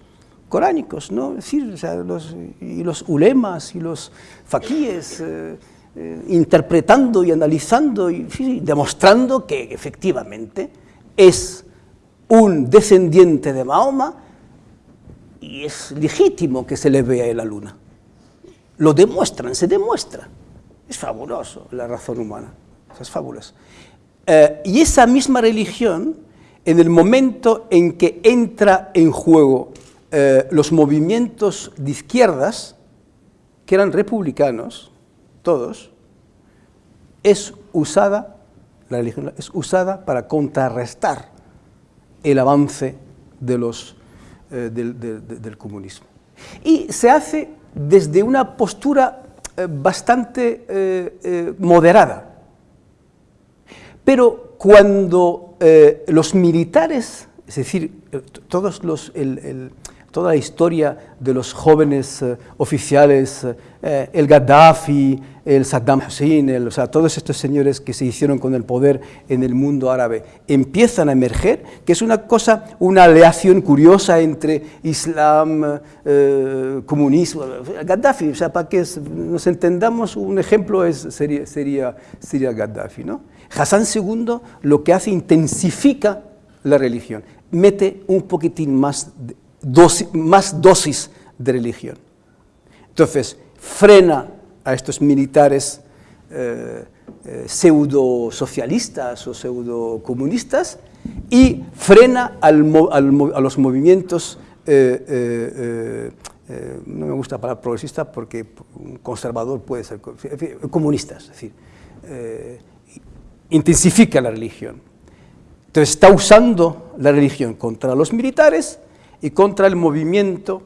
coránicos, ¿no? decir, los, y los ulemas y los faquíes eh, eh, interpretando y analizando y demostrando que efectivamente es un descendiente de Mahoma y es legítimo que se le vea en la luna. Lo demuestran, se demuestra. Es fabuloso la razón humana, es fabuloso. Eh, y esa misma religión, en el momento en que entra en juego eh, los movimientos de izquierdas, que eran republicanos, todos, es usada, la religión es usada para contrarrestar el avance eh, del, comunismo. Y se hace desde una postura bastante moderada. Pero cuando los militares, es decir, todos los, toda la historia de los jóvenes eh, oficiales, eh, el Gaddafi, el Saddam Hussein, o sea, todos estos señores que se hicieron con el poder en el mundo árabe, empiezan a emerger, que es una cosa, una aleación curiosa entre Islam, eh, comunismo, Gaddafi, o sea, para que nos entendamos, un ejemplo es, sería, sería, sería Gaddafi, ¿no? Hassan II lo que hace intensifica la religión, mete un poquitín más de, más dosis de religión. Entonces, frena a estos militares eh, eh, pseudo-socialistas o pseudo-comunistas y frena a los movimientos, eh, no me gusta la palabra progresista porque un conservador puede ser comunistas, es decir, intensifica la religión. Entonces está usando la religión contra los militares y contra el movimiento,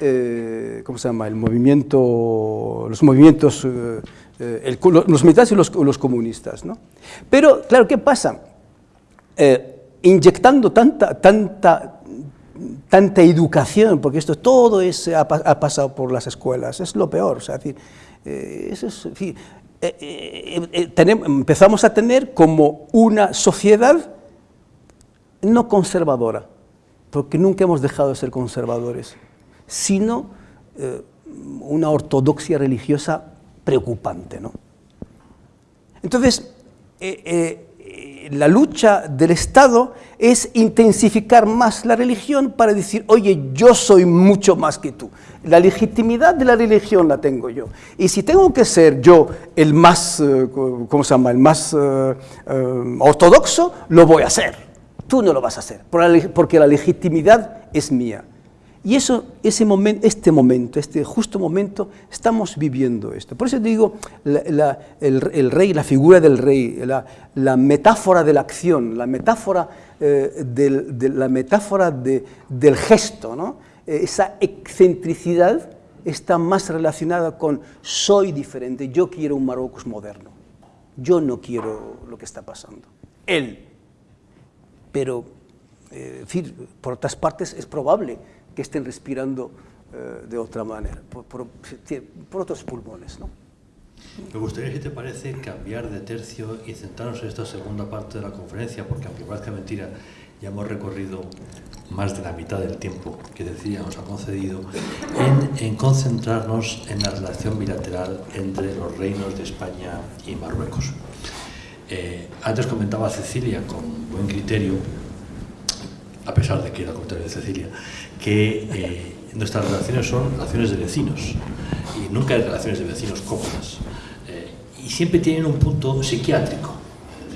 eh, ¿cómo se llama? El movimiento, los movimientos, eh, eh, los militares y los, comunistas, ¿no? Pero, claro, ¿qué pasa? inyectando tanta, tanta, tanta educación, porque esto todo es, ha, pasado por las escuelas, es lo peor, o sea, eso es, tenemos, empezamos a tener como una sociedad no conservadora, porque nunca hemos dejado de ser conservadores, sino eh, una ortodoxia religiosa preocupante. ¿no? Entonces, eh, eh, la lucha del Estado es intensificar más la religión para decir, oye, yo soy mucho más que tú. La legitimidad de la religión la tengo yo. Y si tengo que ser yo el más, ¿cómo se llama?, el más ortodoxo, lo voy a hacer tú no lo vas a hacer, porque la legitimidad es mía. Y eso, ese momento, este momento, este justo momento, estamos viviendo esto. Por eso digo, el, rey, la figura del rey, la, metáfora de la acción, la metáfora, eh, del, de, la metáfora del gesto, ¿no? Eh, esa excentricidad está más relacionada con soy diferente, yo quiero un Marruecos moderno, yo no quiero lo que está pasando. Él pero eh, por otras partes es probable que estén respirando eh, de otra manera, por, otros pulmones. ¿no? Me gustaría, si te parece, cambiar de tercio y centrarnos en esta segunda parte de la conferencia, porque aunque parezca mentira, ya hemos recorrido más de la mitad del tiempo que decía nos ha concedido en, concentrarnos en la relación bilateral entre los reinos de España y Marruecos. Eh, antes comentaba Cecilia con buen criterio, a pesar de que era contrario de Cecilia, que eh, nuestras relaciones son relaciones de vecinos y nunca hay relaciones de vecinos cómodas. Eh, y siempre tienen un punto psiquiátrico.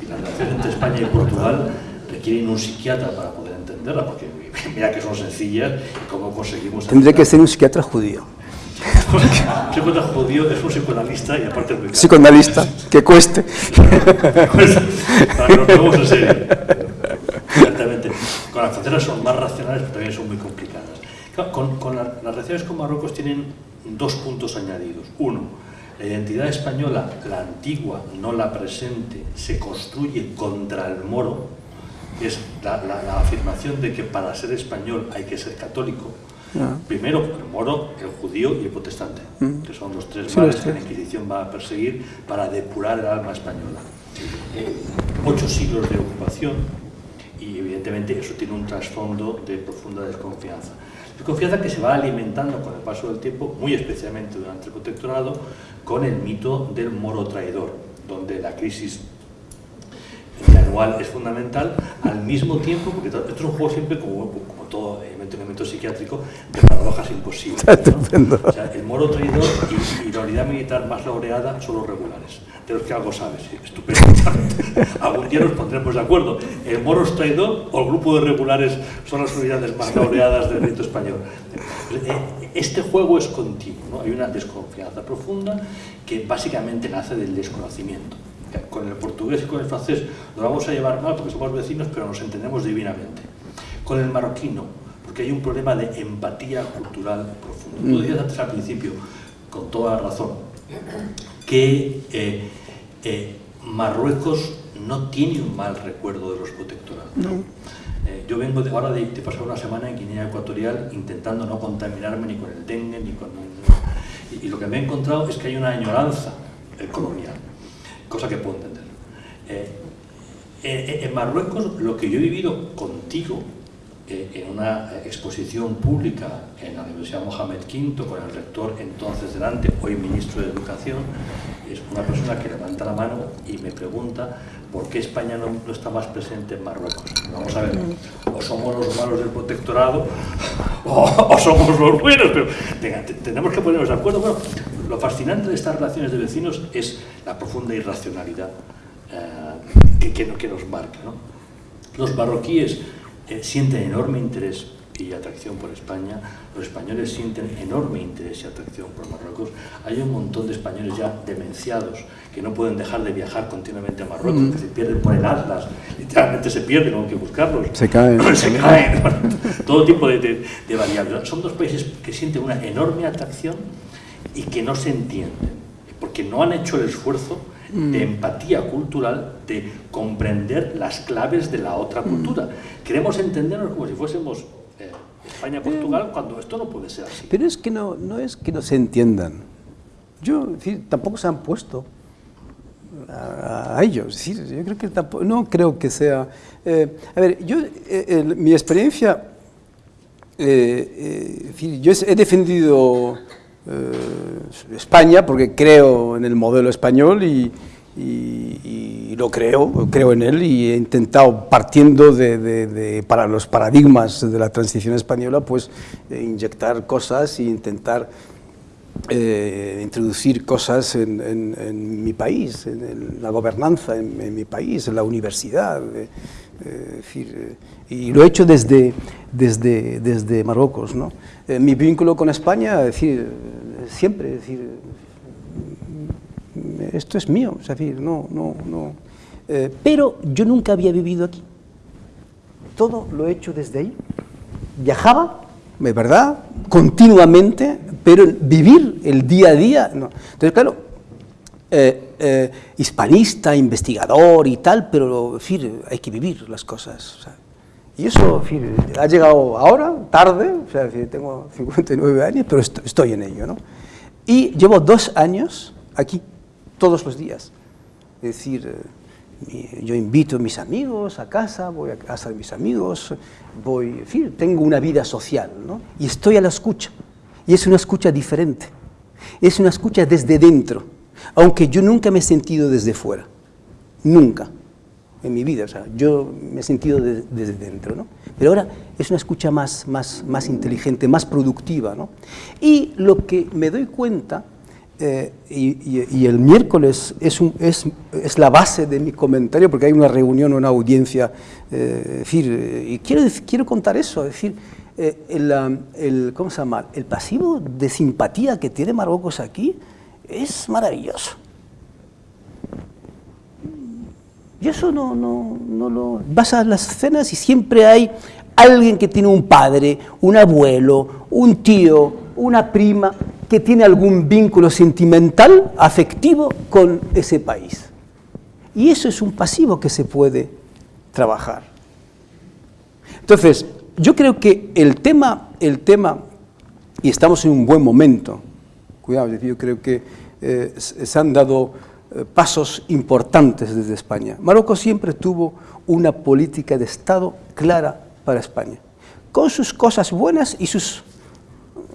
las relaciones entre España y Portugal requieren un psiquiatra para poder entenderla, porque mira que son sencillas y cómo conseguimos... Tendría que ser un psiquiatra judío. (laughs) Un psicoanalista judío es un psicoanalista y aparte Psicoanalista, (laughs) que cueste. para que nos en serio. Con las fronteras son más racionales, pero también son muy complicadas. Con, las relaciones con Marruecos tienen dos puntos añadidos. Uno, la identidad española, la antigua, no la presente, se construye contra el moro, es la, la afirmación de que para ser español hay que ser católico, Primero, el moro, el judío y el protestante, mm. que son los tres males que la Inquisición va a perseguir para depurar el alma española. Eh, ocho siglos de ocupación y evidentemente eso tiene un trasfondo de profunda desconfianza. Desconfianza que se va alimentando con el paso del tiempo, muy especialmente durante el protectorado, con el mito del moro traidor, donde la crisis anual es fundamental, al mismo tiempo, porque esto es un juego siempre como, todo elemento psiquiátrico, de paradojas imposibles. O sea, el moro traidor y, la unidad militar más laureada son los regulares, de los que algo sabes, estupendo. (laughs) Algún día nos pondremos de acuerdo. El moro es traidor o el grupo de regulares son las unidades más laureadas del ejército español. Eh, este juego es continuo, ¿no? hay una desconfianza profunda que básicamente nace del desconocimiento con el portugués y con el francés nos vamos a llevar mal porque somos vecinos, pero nos entendemos divinamente. Con el marroquino, porque hay un problema de empatía cultural profundo. Tú decías antes al principio, con toda razón, que eh, eh, Marruecos no tiene un mal recuerdo de los protectorados. Eh, yo vengo de, ahora de, pasar una semana en Guinea Ecuatorial intentando no contaminarme ni con el dengue ni con... Y, y lo que me he encontrado es que hay una añoranza colonial, cosa que puedo entender. en Marruecos lo que yo he vivido contigo en una exposición pública en la Universidad Mohamed V con el rector entonces delante, hoy ministro de Educación, es una persona que levanta la mano y me pregunta por qué España no, está más presente en Marruecos. Vamos a ver, o somos los malos del protectorado (laughs) o, somos los buenos, pero tenemos que ponernos de acuerdo. Bueno, lo fascinante de estas relaciones de vecinos es la profunda irracionalidad eh, que, que, que nos marca. ¿no? Los marroquíes eh, sienten enorme interés y atracción por España, los españoles sienten enorme interés y atracción por Marruecos. Hay un montón de españoles ya demenciados que no pueden dejar de viajar continuamente a Marruecos, mm. que se pierden por el Atlas, literalmente se pierden, hay que buscarlos. Se caen. (laughs) se caen, todo tipo de, variables. Son dos países que sienten una enorme atracción y que no se entienden, porque no han hecho el esfuerzo de mm. empatía cultural, de comprender las claves de la otra mm. cultura. Queremos entendernos como si fuésemos eh, España-Portugal cuando esto no puede ser así. Pero es que no, no es que no se entiendan. Yo, decir, tampoco se han puesto a, ellos. decir, yo creo que tampoco, no creo que sea... Eh, a ver, yo, eh, mi experiencia, yo he defendido España porque creo en el modelo español y, lo creo, creo en él y he intentado, partiendo de, para los paradigmas de la transición española, pues eh, inyectar cosas e intentar eh, introducir cosas en, mi país, en, la gobernanza en, mi país, en la universidad. Eh, y lo he hecho desde, desde, desde Marruecos. ¿no? Mi vínculo con España, es decir, siempre, es decir, esto es mío, es decir, no, no, no. Eh, pero yo nunca había vivido aquí. Todo lo he hecho desde ahí. Viajaba, de verdad, continuamente, pero vivir el día a día, no. Entonces, claro, eh, eh, hispanista, investigador y tal, pero, hay que vivir las cosas. Y eso, ha llegado ahora, tarde, o sea, tengo (laughs) 59 años, pero estoy en ello, ¿no? Y llevo dos años aquí, todos los días. Es decir, eh, yo invito a mis amigos a casa, voy a casa de mis amigos, voy, en fin, tengo una vida social, ¿no? Y estoy a la escucha. Y es una escucha diferente. Es una escucha desde dentro, aunque yo nunca me he sentido desde fuera. Nunca en mi vida. O sea, yo me he sentido desde dentro, ¿no? Pero ahora es una escucha más, más, más inteligente, más productiva, ¿no? Y lo que me doy cuenta eh, y, el miércoles es, es, es, la base de mi comentario, porque hay una reunión, una audiencia, eh, decir, y quiero, quiero contar eso, es decir, eh, el, el, ¿cómo se llama? el pasivo de simpatía que tiene Marruecos aquí es maravilloso. Y eso no, no, no lo... Vas a las cenas y siempre hay alguien que tiene un padre, un abuelo, un tío, una prima, que tiene algún vínculo sentimental, afectivo con ese país. Y eso es un pasivo que se puede trabajar. Entonces, yo creo que el tema, el tema y estamos en un buen momento, cuidado, yo creo que eh, se han dado pasos importantes desde España. Marruecos siempre tuvo una política de Estado clara para España, con sus cosas buenas y sus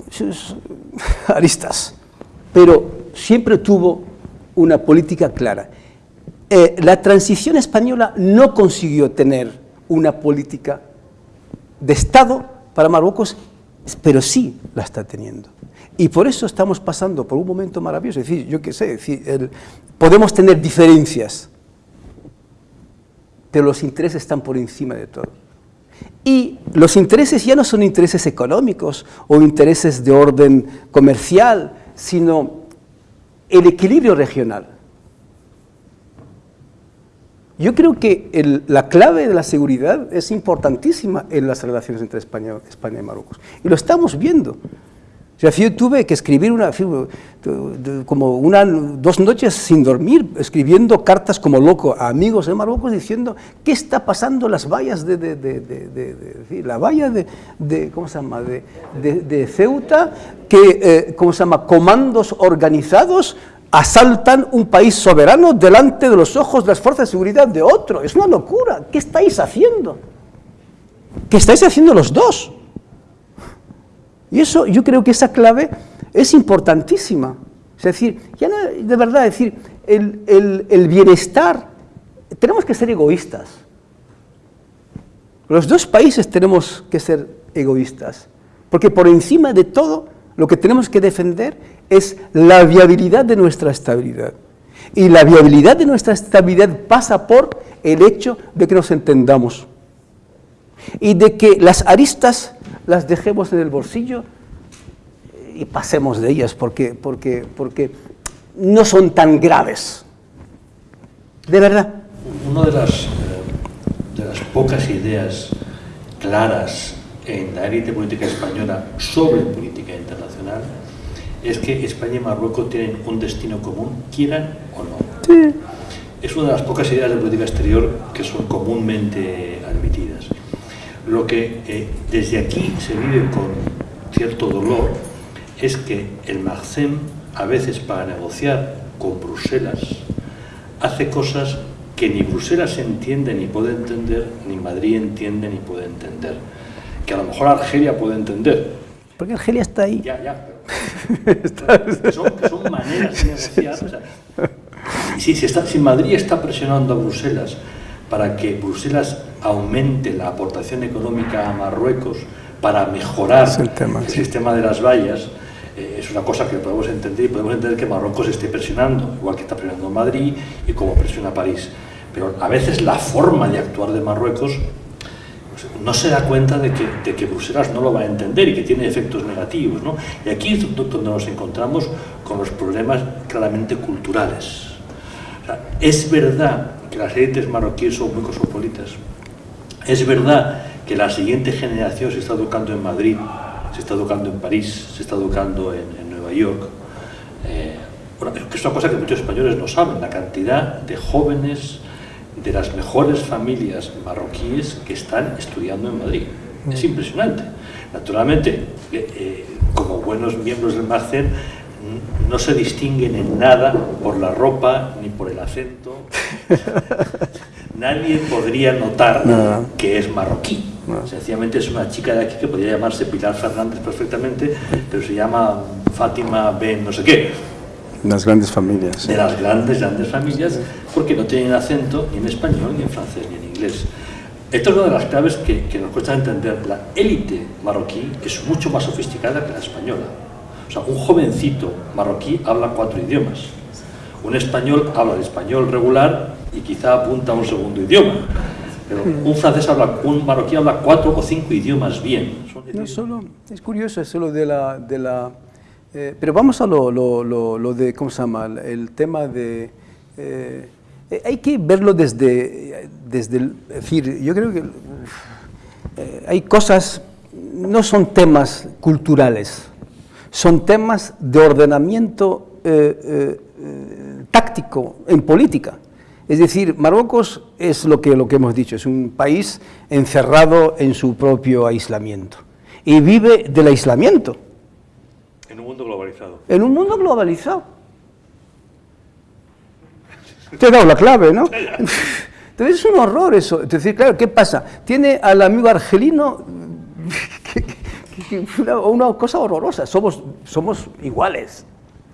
sus (laughs) aristas, pero siempre tuvo una política clara. Eh, la transición española no consiguió tener una política de Estado para Marruecos, pero sí la está teniendo. Y por eso estamos pasando por un momento maravilloso. Es decir, yo qué sé, podemos tener diferencias, pero los intereses están por encima de todo. Y los intereses ya no son intereses económicos o intereses de orden comercial, sino el equilibrio regional. Yo creo que la clave de la seguridad es importantísima en las relaciones entre España, España y Marruecos. Y lo estamos viendo. O sea, yo tuve que escribir una, como una, dos noches sin dormir, escribiendo cartas como loco a amigos en Marruecos diciendo qué está pasando las vallas de, de, de, la valla de, ¿cómo se llama? de, Ceuta, que, eh, ¿cómo se llama? Comandos organizados asaltan un país soberano delante de los ojos de las fuerzas de seguridad de otro. Es una locura. ¿Qué estáis haciendo? ¿Qué estáis haciendo los dos? Y eso, yo creo que esa clave es importantísima. Es decir, ya de verdad, decir, el, el bienestar, tenemos que ser egoístas. Los dos países tenemos que ser egoístas, porque por encima de todo, lo que tenemos que defender es la viabilidad de nuestra estabilidad. Y la viabilidad de nuestra estabilidad pasa por el hecho de que nos entendamos y de que las aristas las dejemos en el bolsillo y pasemos de ellas porque, porque, porque no son tan graves. De verdad. Una de las, eh, de las pocas ideas claras en la élite política española sobre política internacional es que España y Marruecos tienen un destino común, quieran o no. Es una de las pocas ideas de política exterior que son comúnmente admitidas. Lo que eh, desde aquí se vive con cierto dolor es que el MAGCEM, a veces para negociar con Bruselas, hace cosas que ni Bruselas entiende ni puede entender, ni Madrid entiende ni puede entender. Que a lo mejor Argelia puede entender. Porque Argelia está ahí. Ya, ya, que, (laughs) son, maneras de negociar. si, si, Madrid está presionando a Bruselas para que Bruselas aumente la aportación económica a Marruecos para mejorar el, sistema de las vallas, eh, es una cosa que podemos entender y podemos entender que Marruecos esté presionando, igual que está presionando Madrid y como presiona París. Pero a veces la forma de actuar de Marruecos no se da cuenta de que, Bruselas no lo va a entender y que tiene efectos negativos. ¿no? Y aquí es donde nos encontramos con los problemas claramente culturales. es verdad que las élites marroquíes son muy cosmopolitas. Es verdad que la siguiente generación se está educando en Madrid, se está educando en París, se está educando en, Nueva York. Eh, que es una cosa que muchos españoles no saben, la cantidad de jóvenes de las mejores familias marroquíes que están estudiando en Madrid. Es impresionante. Naturalmente, eh, eh, como buenos miembros del Marcen, no se distinguen en nada por la ropa ni por el acento. (laughs) Nadie podría notar que es marroquí. Sencillamente es una chica de aquí que podría llamarse Pilar Fernández perfectamente, pero se llama Fátima Ben no sé qué. Las grandes familias. De las grandes, grandes familias, porque no tienen acento ni en español, ni en francés, ni en inglés. Esto es una de las claves que, que nos cuesta entender. La élite marroquí es mucho más sofisticada que la española. O sea, un jovencito marroquí habla cuatro idiomas. Un español habla el español regular y quizá apunta a un segundo idioma. Pero un francés habla, un marroquí habla cuatro o cinco idiomas bien. No solo, es curioso eso lo de la, de la eh, pero vamos a lo, lo, lo, de, ¿cómo se llama? El tema de... Eh, eh, hay que verlo desde, desde el, es decir, yo creo que hay cosas, no son temas culturales, son temas de ordenamiento táctico en política. Es decir, Marruecos es lo que, lo que hemos dicho, es un país encerrado en su propio aislamiento y vive del aislamiento. En un mundo globalizado. En un mundo globalizado. Te he dado la clave, ¿no? Entonces es un horror eso. Es decir, claro, ¿qué pasa? Tiene al amigo argelino (laughs) una, cosa horrorosa. Somos, somos iguales.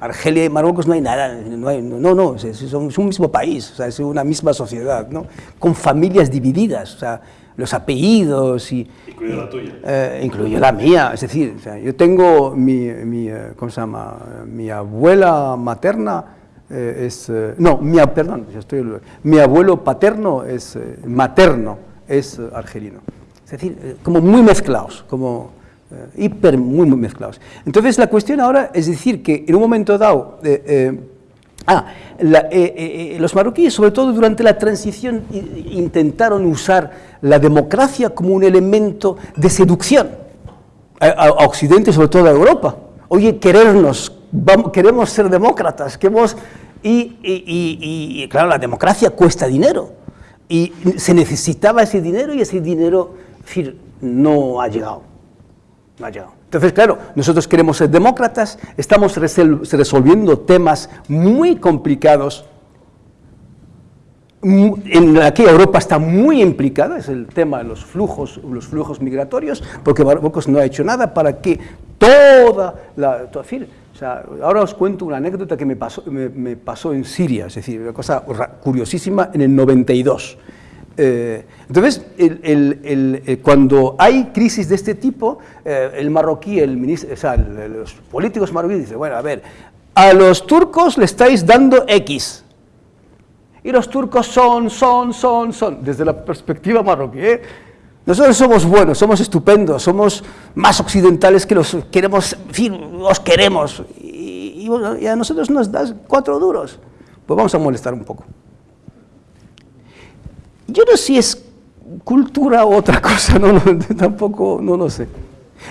Argelia y Marruecos no hay nada, no, no, es, es, un mismo país, o sea, es una misma sociedad, ¿no? con familias divididas. O sea, los apellidos y... Incluye la tuya. Eh, la mía, es decir, yo tengo mi, mi, eh, ¿cómo se llama? Mi abuela materna eh, es... no, mi, perdón, estoy, mi abuelo paterno es materno, es argelino. Es decir, como muy mezclados, como hiper muy, muy mezclados. Entonces la cuestión ahora es decir que en un momento dado Ah, los marroquíes, sobre todo durante la transición, intentaron usar la democracia como un elemento de seducción a, Occidente, sobre todo a Europa. Oye, querernos, queremos ser demócratas, queremos... Y, y, claro, la democracia cuesta dinero. Y se necesitaba ese dinero y ese dinero. No ha llegado. Entonces, claro, nosotros queremos ser demócratas, estamos resolviendo temas muy complicados en la que Europa está muy implicada, es el tema de los flujos, los flujos migratorios, porque Marruecos no ha hecho nada para que toda la... sea, ahora os cuento una anécdota que me pasó, me, pasó en Siria, es decir, una cosa curiosísima, en el 92. Eh, entonces, el, cuando hay crisis de este tipo, eh, el marroquí, el ministro, o sea, los políticos marroquíes dicen, bueno, a ver, a los turcos le estáis dando X, y los turcos son, son, son, son, desde la perspectiva marroquí. ¿eh? Nosotros somos buenos, somos estupendos, somos más occidentales que los queremos, en fin, os queremos. Y, a nosotros nos das cuatro duros. Pues vamos a molestar un poco. Yo no sé si es cultura o otra cosa, (laughs) no, tampoco, no lo sé.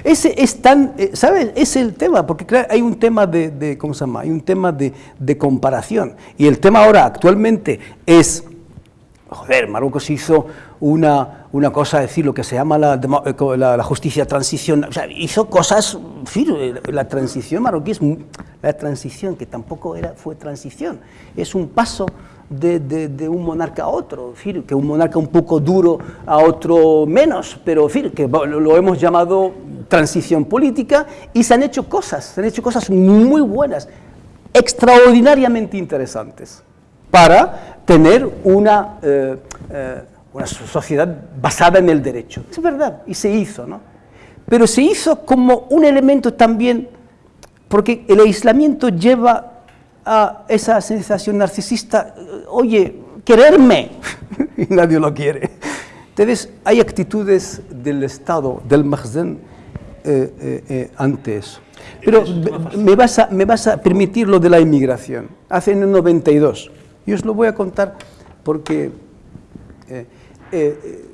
Ese es tan, eh, ¿sabes? Es el tema, porque hay un tema de, ¿cómo se llama? Hay un tema de, comparación. Y el tema ahora actualmente es, joder, Marruecos hizo una, una cosa, decir, lo que se llama la, eh, justicia transición, o sea, hizo cosas, eh, la transición marroquí es, la transición, que tampoco era, fue transición, es un paso de, un monarca a otro, que un monarca un poco duro a otro menos, pero que lo hemos llamado transición política y se han hecho cosas, se han hecho cosas muy buenas, extraordinariamente interesantes, para tener una, eh, una sociedad basada en el derecho. Es verdad, y se hizo, ¿no? Pero se hizo como un elemento también, porque el aislamiento lleva a esa sensación narcisista, oye, quererme, (laughs) y nadie lo quiere. Entonces, hay actitudes del Estado, del Mahzen, eh, eh, eh, ante eso. Pero me vas, a, me vas a permitir lo de la inmigración. Hace en el 92, y os lo voy a contar porque eh,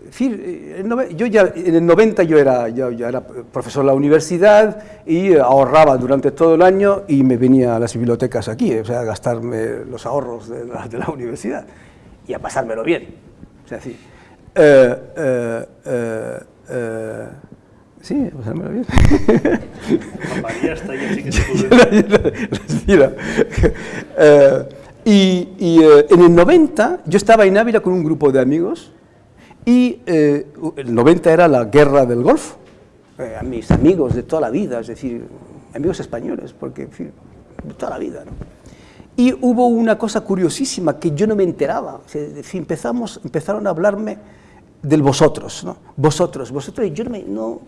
yo ya, en el 90 yo era, yo, era profesor de la universidad y ahorraba durante todo el año y me venía a las bibliotecas aquí, o sea, a gastarme los ahorros de la, de la (laughs) universidad y a pasármelo bien. O sea, sí. Eh, eh, sí, a pasármelo bien. María está ahí, así que se (laughs) (laughs) y, y en el 90 yo estaba en Ávila con un grupo de amigos y eh, el 90 era la guerra del Golfo. Eh, a mis amigos de toda la vida, es decir, amigos españoles, porque, en fin, de toda la vida. ¿no? Y hubo una cosa curiosísima que yo no me enteraba. empezamos, empezaron a hablarme del vosotros, ¿no? Vosotros, vosotros, y yo no me, no,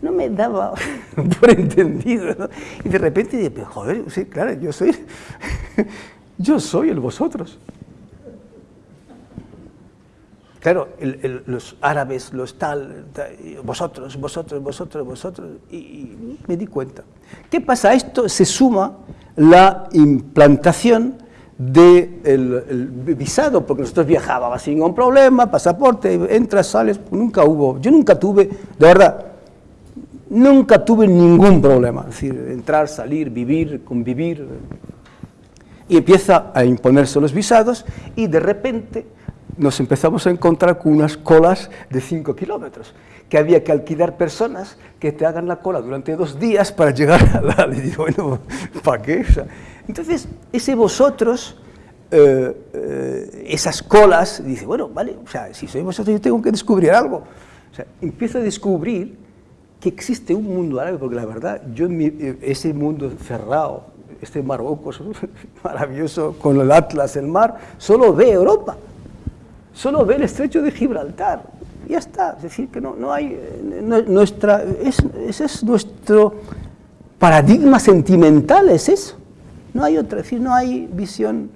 no me daba (laughs) por entendido. ¿no? Y de repente dije, joder, sí, claro, yo soy, (laughs) yo soy el vosotros. Claro, los árabes, los tal, vosotros, vosotros, vosotros, vosotros, y, me di cuenta. ¿Qué pasa? Esto se suma la implantación del visado, porque nosotros viajábamos sin ningún problema, pasaporte, entras, sales, nunca hubo, yo nunca tuve, de verdad, nunca tuve ningún problema, es decir, entrar, salir, vivir, convivir, y empieza a imponerse los visados, y de repente nos empezamos a encontrar con unas colas de 5 kilómetros, que había que alquilar personas que te hagan la cola durante dos días para llegar a la... (laughs) Digo, bueno, ¿para qué? entonces, ese vosotros, eh, eh, esas colas, dice, bueno, vale, o sea, si soy vosotros yo tengo que descubrir algo. O sea, empiezo a descubrir que existe un mundo árabe, porque la verdad, yo en eh, ese mundo cerrado, este Marruecos (laughs) maravilloso, con el Atlas, el mar, solo ve Europa solo ve el estrecho de Gibraltar. Ya está, es decir, que no, no hay, eh, nuestra, ese es nuestro paradigma sentimental, es eso. No hay otra, es decir, no hay visión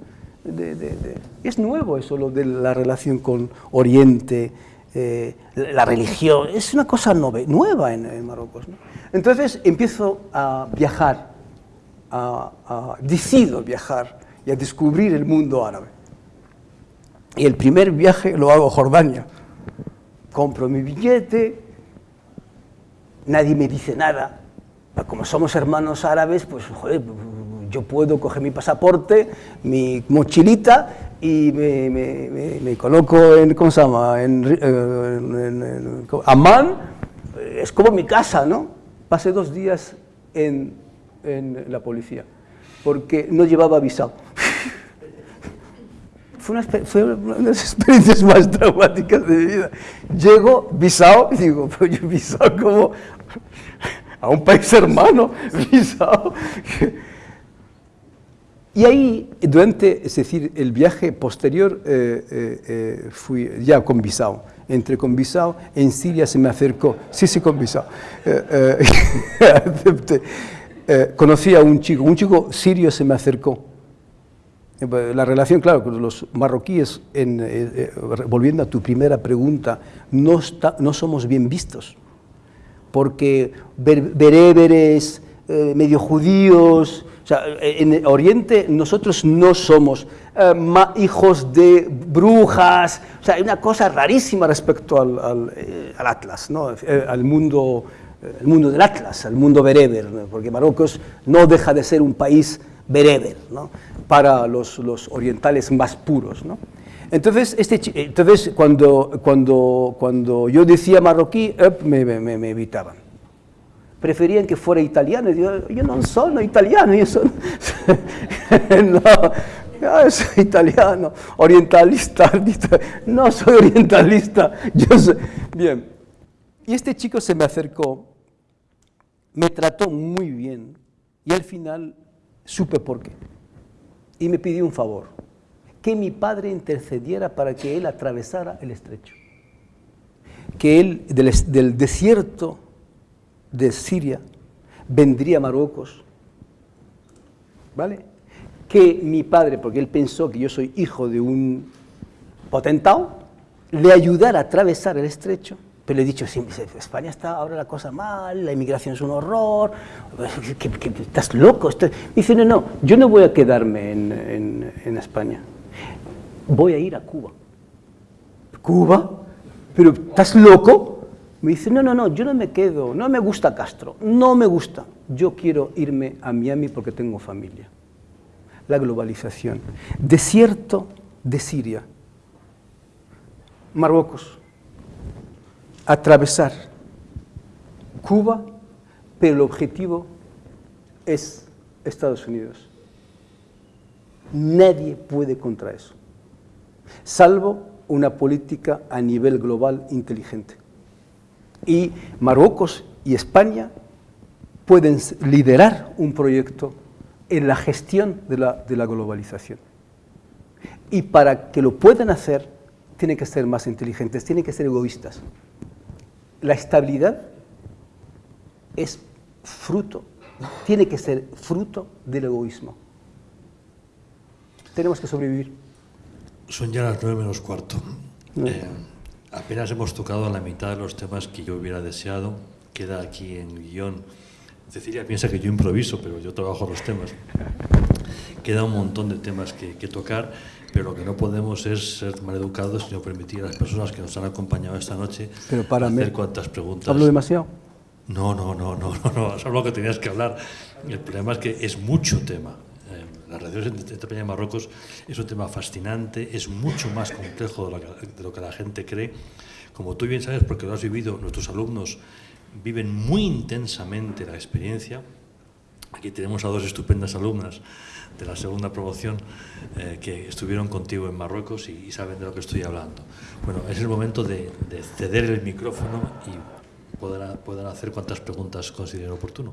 de, es nuevo eso, lo de la relación con Oriente, eh, la religión, es una cosa nueva en, Marruecos. Entonces empiezo a viajar, a, decido viajar y a descubrir el mundo árabe. Y el primer viaje lo hago a Jordania. Compro mi billete, nadie me dice nada. Como somos hermanos árabes, pues yo puedo coger mi pasaporte, mi mochilita y me, coloco en, ¿cómo en, en, es como mi casa, ¿no? Pasé dos días en, la policía, porque no llevaba visado. Fue una, fue una, de las (laughs) experiencias más traumáticas de mi vida. Llego visado y (laughs) digo, pero yo visado como a un país hermano, (laughs) visado. Y ahí, durante, es decir, el viaje posterior, eh, eh, eh, fui ya con Bisao. Entre con Bisao, en Siria se me acercó, sí, sí, con Bisao. conocí a un chico, un chico sirio se me acercó. La relación, claro, con los marroquíes, volviendo a tu primera pregunta, no, está, no somos bien vistos, porque bereberes, medio judíos, o sea, en Oriente nosotros no somos eh, hijos de brujas, o sea, hay una cosa rarísima respecto al, eh, Atlas, ¿no? Eh, al mundo, el mundo del Atlas, al mundo bereber, porque Marruecos no deja de ser un país bereber ¿no? Para los, los, orientales más puros. ¿no? Entonces, este, entonces cuando, cuando, cuando yo decía marroquí, me, me, me evitaban preferían que fuera italiano. Y digo, (laughs) yo no soy italiano, yo soy... no, soy italiano, orientalista, no soy orientalista, yo soy... Bien, y este chico se me acercó, me trató muy bien y al final supe por qué. Y me pidió un favor, que mi padre intercediera para que él atravesara el estrecho. Que él del, desierto de Siria vendría a Marruecos, ¿vale? Que mi padre, porque él pensó que yo soy hijo de un potentado, le ayudara a atravesar el estrecho, pero le he dicho, España está ahora la cosa mal, la inmigración es un horror, (laughs) estás loco. Me dice, no, no, yo no voy a quedarme en, en España, voy a ir a Cuba. ¿Cuba? ¿Pero estás loco? Me dice, no, no, no, yo no me quedo, no me gusta Castro, no me gusta. Yo quiero irme a Miami porque tengo familia. La globalización. Desierto de Siria. Marruecos. Atravesar Cuba, pero el objetivo es Estados Unidos. Nadie puede contra eso, salvo una política a nivel global inteligente y Marruecos y España pueden liderar un proyecto en la gestión de la, globalización. Y para que lo puedan hacer, tienen que ser más inteligentes, tienen que ser egoístas. La estabilidad es fruto, tiene que ser fruto del egoísmo. Tenemos que sobrevivir. Son ya las nueve menos cuarto. Eh, Apenas hemos tocado la mitad de los temas que yo hubiera deseado. Queda aquí en guion. Cecilia piensa que yo improviso, pero yo trabajo los temas. Queda un montón de temas que, tocar, pero lo que no podemos es ser maleducados, sino permitir a las personas que nos han acompañado esta noche pero para hacer cuantas preguntas. ¿Hablo demasiado? No, no, no, no, no, no, (laughs) es lo que tenías que hablar. El problema es que es mucho tema las relaciones entre España y Marruecos es un tema fascinante, es mucho más complejo de lo, que, la gente cree. Como tú bien sabes, porque lo has vivido, nuestros alumnos viven muy intensamente la experiencia. Aquí tenemos a dos estupendas alumnas de la segunda promoción eh, que estuvieron contigo en Marruecos y, saben de lo que estoy hablando. Bueno, es el momento de, ceder el micrófono y poder, poder hacer cuantas preguntas consideren oportuno.